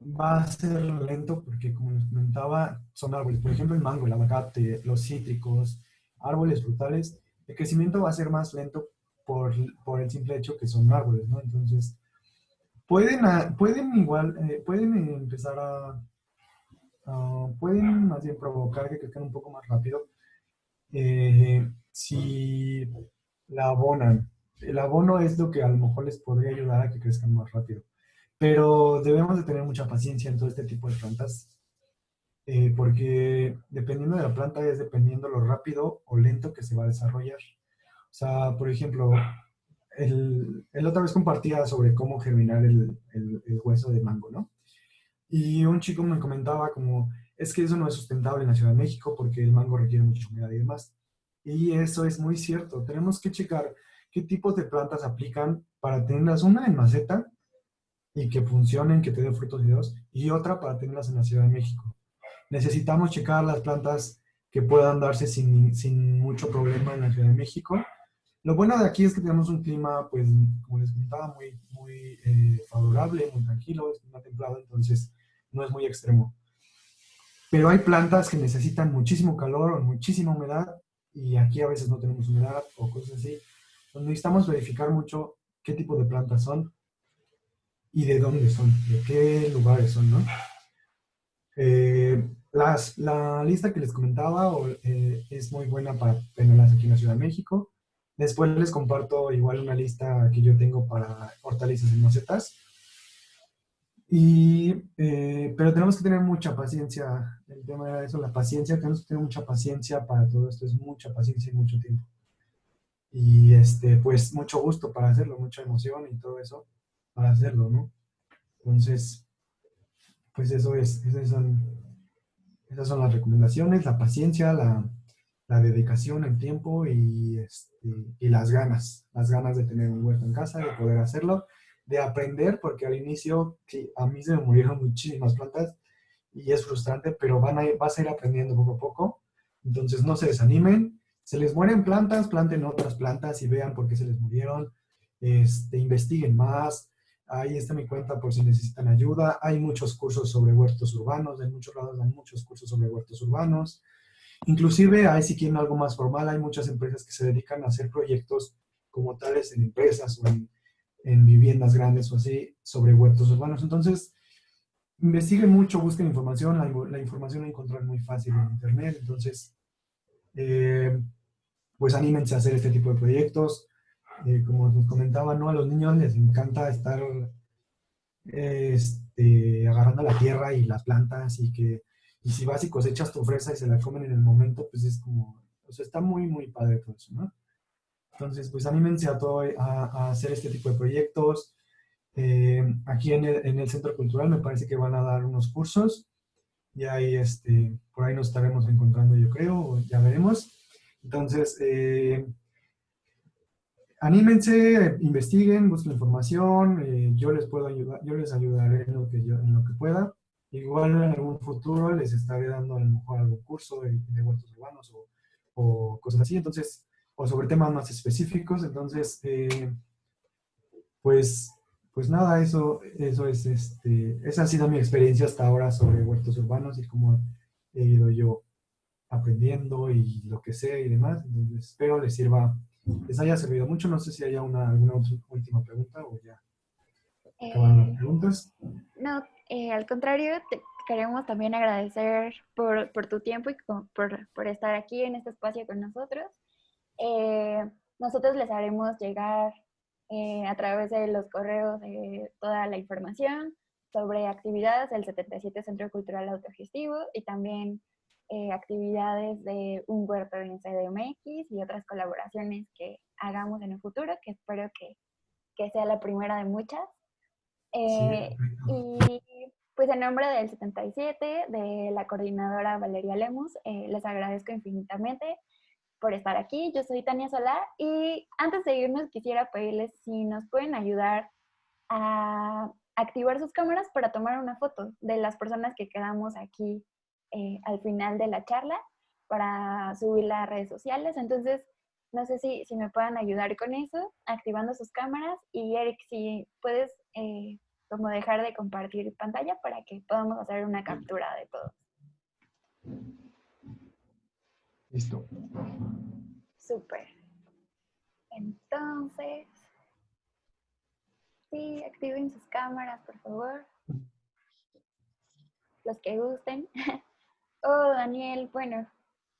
va a ser lento porque, como les comentaba, son árboles. Por ejemplo, el mango, el aguacate, los cítricos, árboles frutales. El crecimiento va a ser más lento por, por el simple hecho que son árboles, ¿no? Entonces, pueden, pueden igual, eh, pueden empezar a, pueden más bien provocar que crezcan un poco más rápido eh, si la abonan. El abono es lo que a lo mejor les podría ayudar a que crezcan más rápido. Pero debemos de tener mucha paciencia en todo este tipo de plantas, eh, porque dependiendo de la planta es dependiendo lo rápido o lento que se va a desarrollar. O sea, por ejemplo, el, el, otra vez compartía sobre cómo germinar el, el, hueso de mango, ¿no? Y un chico me comentaba como, es que eso no es sustentable en la Ciudad de México porque el mango requiere mucha humedad y demás. Y eso es muy cierto. Tenemos que checar qué tipos de plantas aplican para tenerlas una en maceta y que funcionen, que te den frutos y dos, y otra para tenerlas en la Ciudad de México. Necesitamos checar las plantas que puedan darse sin, sin mucho problema en la Ciudad de México lo bueno de aquí es que tenemos un clima, pues, como les comentaba, muy, muy eh, favorable, muy tranquilo, es clima templado, entonces no es muy extremo. Pero hay plantas que necesitan muchísimo calor o muchísima humedad, y aquí a veces no tenemos humedad o cosas así. Entonces necesitamos verificar mucho qué tipo de plantas son y de dónde son, de qué lugares son, ¿no? Eh, las, la lista que les comentaba eh, es muy buena para tenerlas aquí en la Ciudad de México. Después les comparto igual una lista que yo tengo para hortalizas en macetas. Y, eh, pero tenemos que tener mucha paciencia, el tema era eso, la paciencia, tenemos que tener mucha paciencia para todo esto, es mucha paciencia y mucho tiempo. Y este, pues mucho gusto para hacerlo, mucha emoción y todo eso para hacerlo, ¿no? Entonces, pues eso es, esas son, esas son las recomendaciones, la paciencia, la, la dedicación, el tiempo y, este, y las ganas, las ganas de tener un huerto en casa, de poder hacerlo de aprender, porque al inicio, sí, a mí se me murieron muchísimas plantas y es frustrante, pero van a, vas a ir aprendiendo poco a poco. Entonces no se desanimen. Se les mueren plantas, planten otras plantas y vean por qué se les murieron. Este, investiguen más. Ahí está mi cuenta por si necesitan ayuda. Hay muchos cursos sobre huertos urbanos. En muchos lados dan muchos cursos sobre huertos urbanos. Inclusive, hay si quieren algo más formal, hay muchas empresas que se dedican a hacer proyectos como tales en empresas o en en viviendas grandes o así sobre huertos urbanos. Entonces, investiguen mucho, busquen información, la, información la encuentran muy fácil en internet, entonces, eh, pues anímense a hacer este tipo de proyectos. Eh, como nos comentaba, ¿no? A los niños les encanta estar este, agarrando la tierra y las plantas y que, y si vas y cosechas tu fresa y se la comen en el momento, pues es como, o sea, está muy, muy padre todo eso, ¿no? Entonces, pues anímense a, todo, a, hacer este tipo de proyectos. Eh, aquí en el, Centro Cultural me parece que van a dar unos cursos y ahí, este, por ahí nos estaremos encontrando yo creo, ya veremos. Entonces, eh, anímense, investiguen, busquen información, eh, yo les puedo ayudar, yo les ayudaré en lo que, yo, en lo que pueda. Igual en algún futuro les estaré dando a lo mejor algún curso de, de huertos urbanos o, o cosas así. Entonces, o sobre temas más específicos. Entonces, eh, pues, pues nada, eso, eso es, este, esa ha sido mi experiencia hasta ahora sobre huertos urbanos y cómo he ido yo aprendiendo y lo que sé y demás. Entonces, espero les sirva, les haya servido mucho. No sé si haya una, alguna última pregunta o ya acabaron las eh, preguntas. No, eh, al contrario, te queremos también agradecer por, por tu tiempo y por, por, estar aquí en este espacio con nosotros. Eh, nosotros les haremos llegar eh, a través de los correos toda la información sobre actividades del 77 Centro Cultural Autogestivo y también eh, actividades de un huerto en CDMX y otras colaboraciones que hagamos en el futuro, que espero que, que sea la primera de muchas. y pues en nombre del 77, de la coordinadora Valeria Lemus, les agradezco infinitamente por estar aquí. Yo soy Tania Solá y antes de irnos quisiera pedirles si nos pueden ayudar a activar sus cámaras para tomar una foto de las personas que quedamos aquí eh, al final de la charla para subirla a redes sociales. Entonces, no sé si, si me puedan ayudar con eso, activando sus cámaras. Y Eric, si puedes eh, como dejar de compartir pantalla para que podamos hacer una captura de todo. Listo. Súper. Entonces, sí, activen sus cámaras, por favor. Los que gusten. Oh, Daniel, bueno,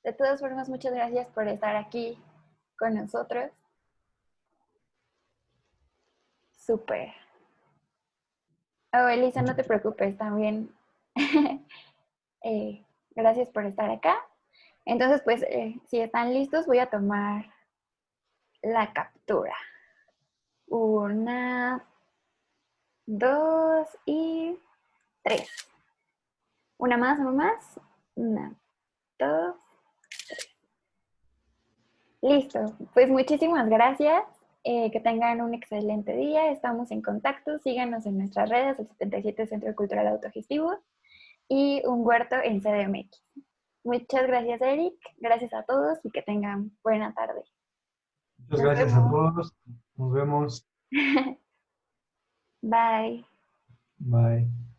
de todas formas, muchas gracias por estar aquí con nosotros. Súper. Oh, Elisa, no te preocupes, también. Eh, gracias por estar acá. Entonces, pues, eh, si están listos, voy a tomar la captura. Una, dos y tres. Una más, una más. Una, dos, tres. Listo. Pues muchísimas gracias. Eh, que tengan un excelente día. Estamos en contacto. Síganos en nuestras redes, el 77 Centro Cultural Autogestivo y un huerto en CDMX. Muchas gracias, Eric. Gracias a todos y que tengan buena tarde. Muchas gracias a todos. Nos vemos. Bye. Bye.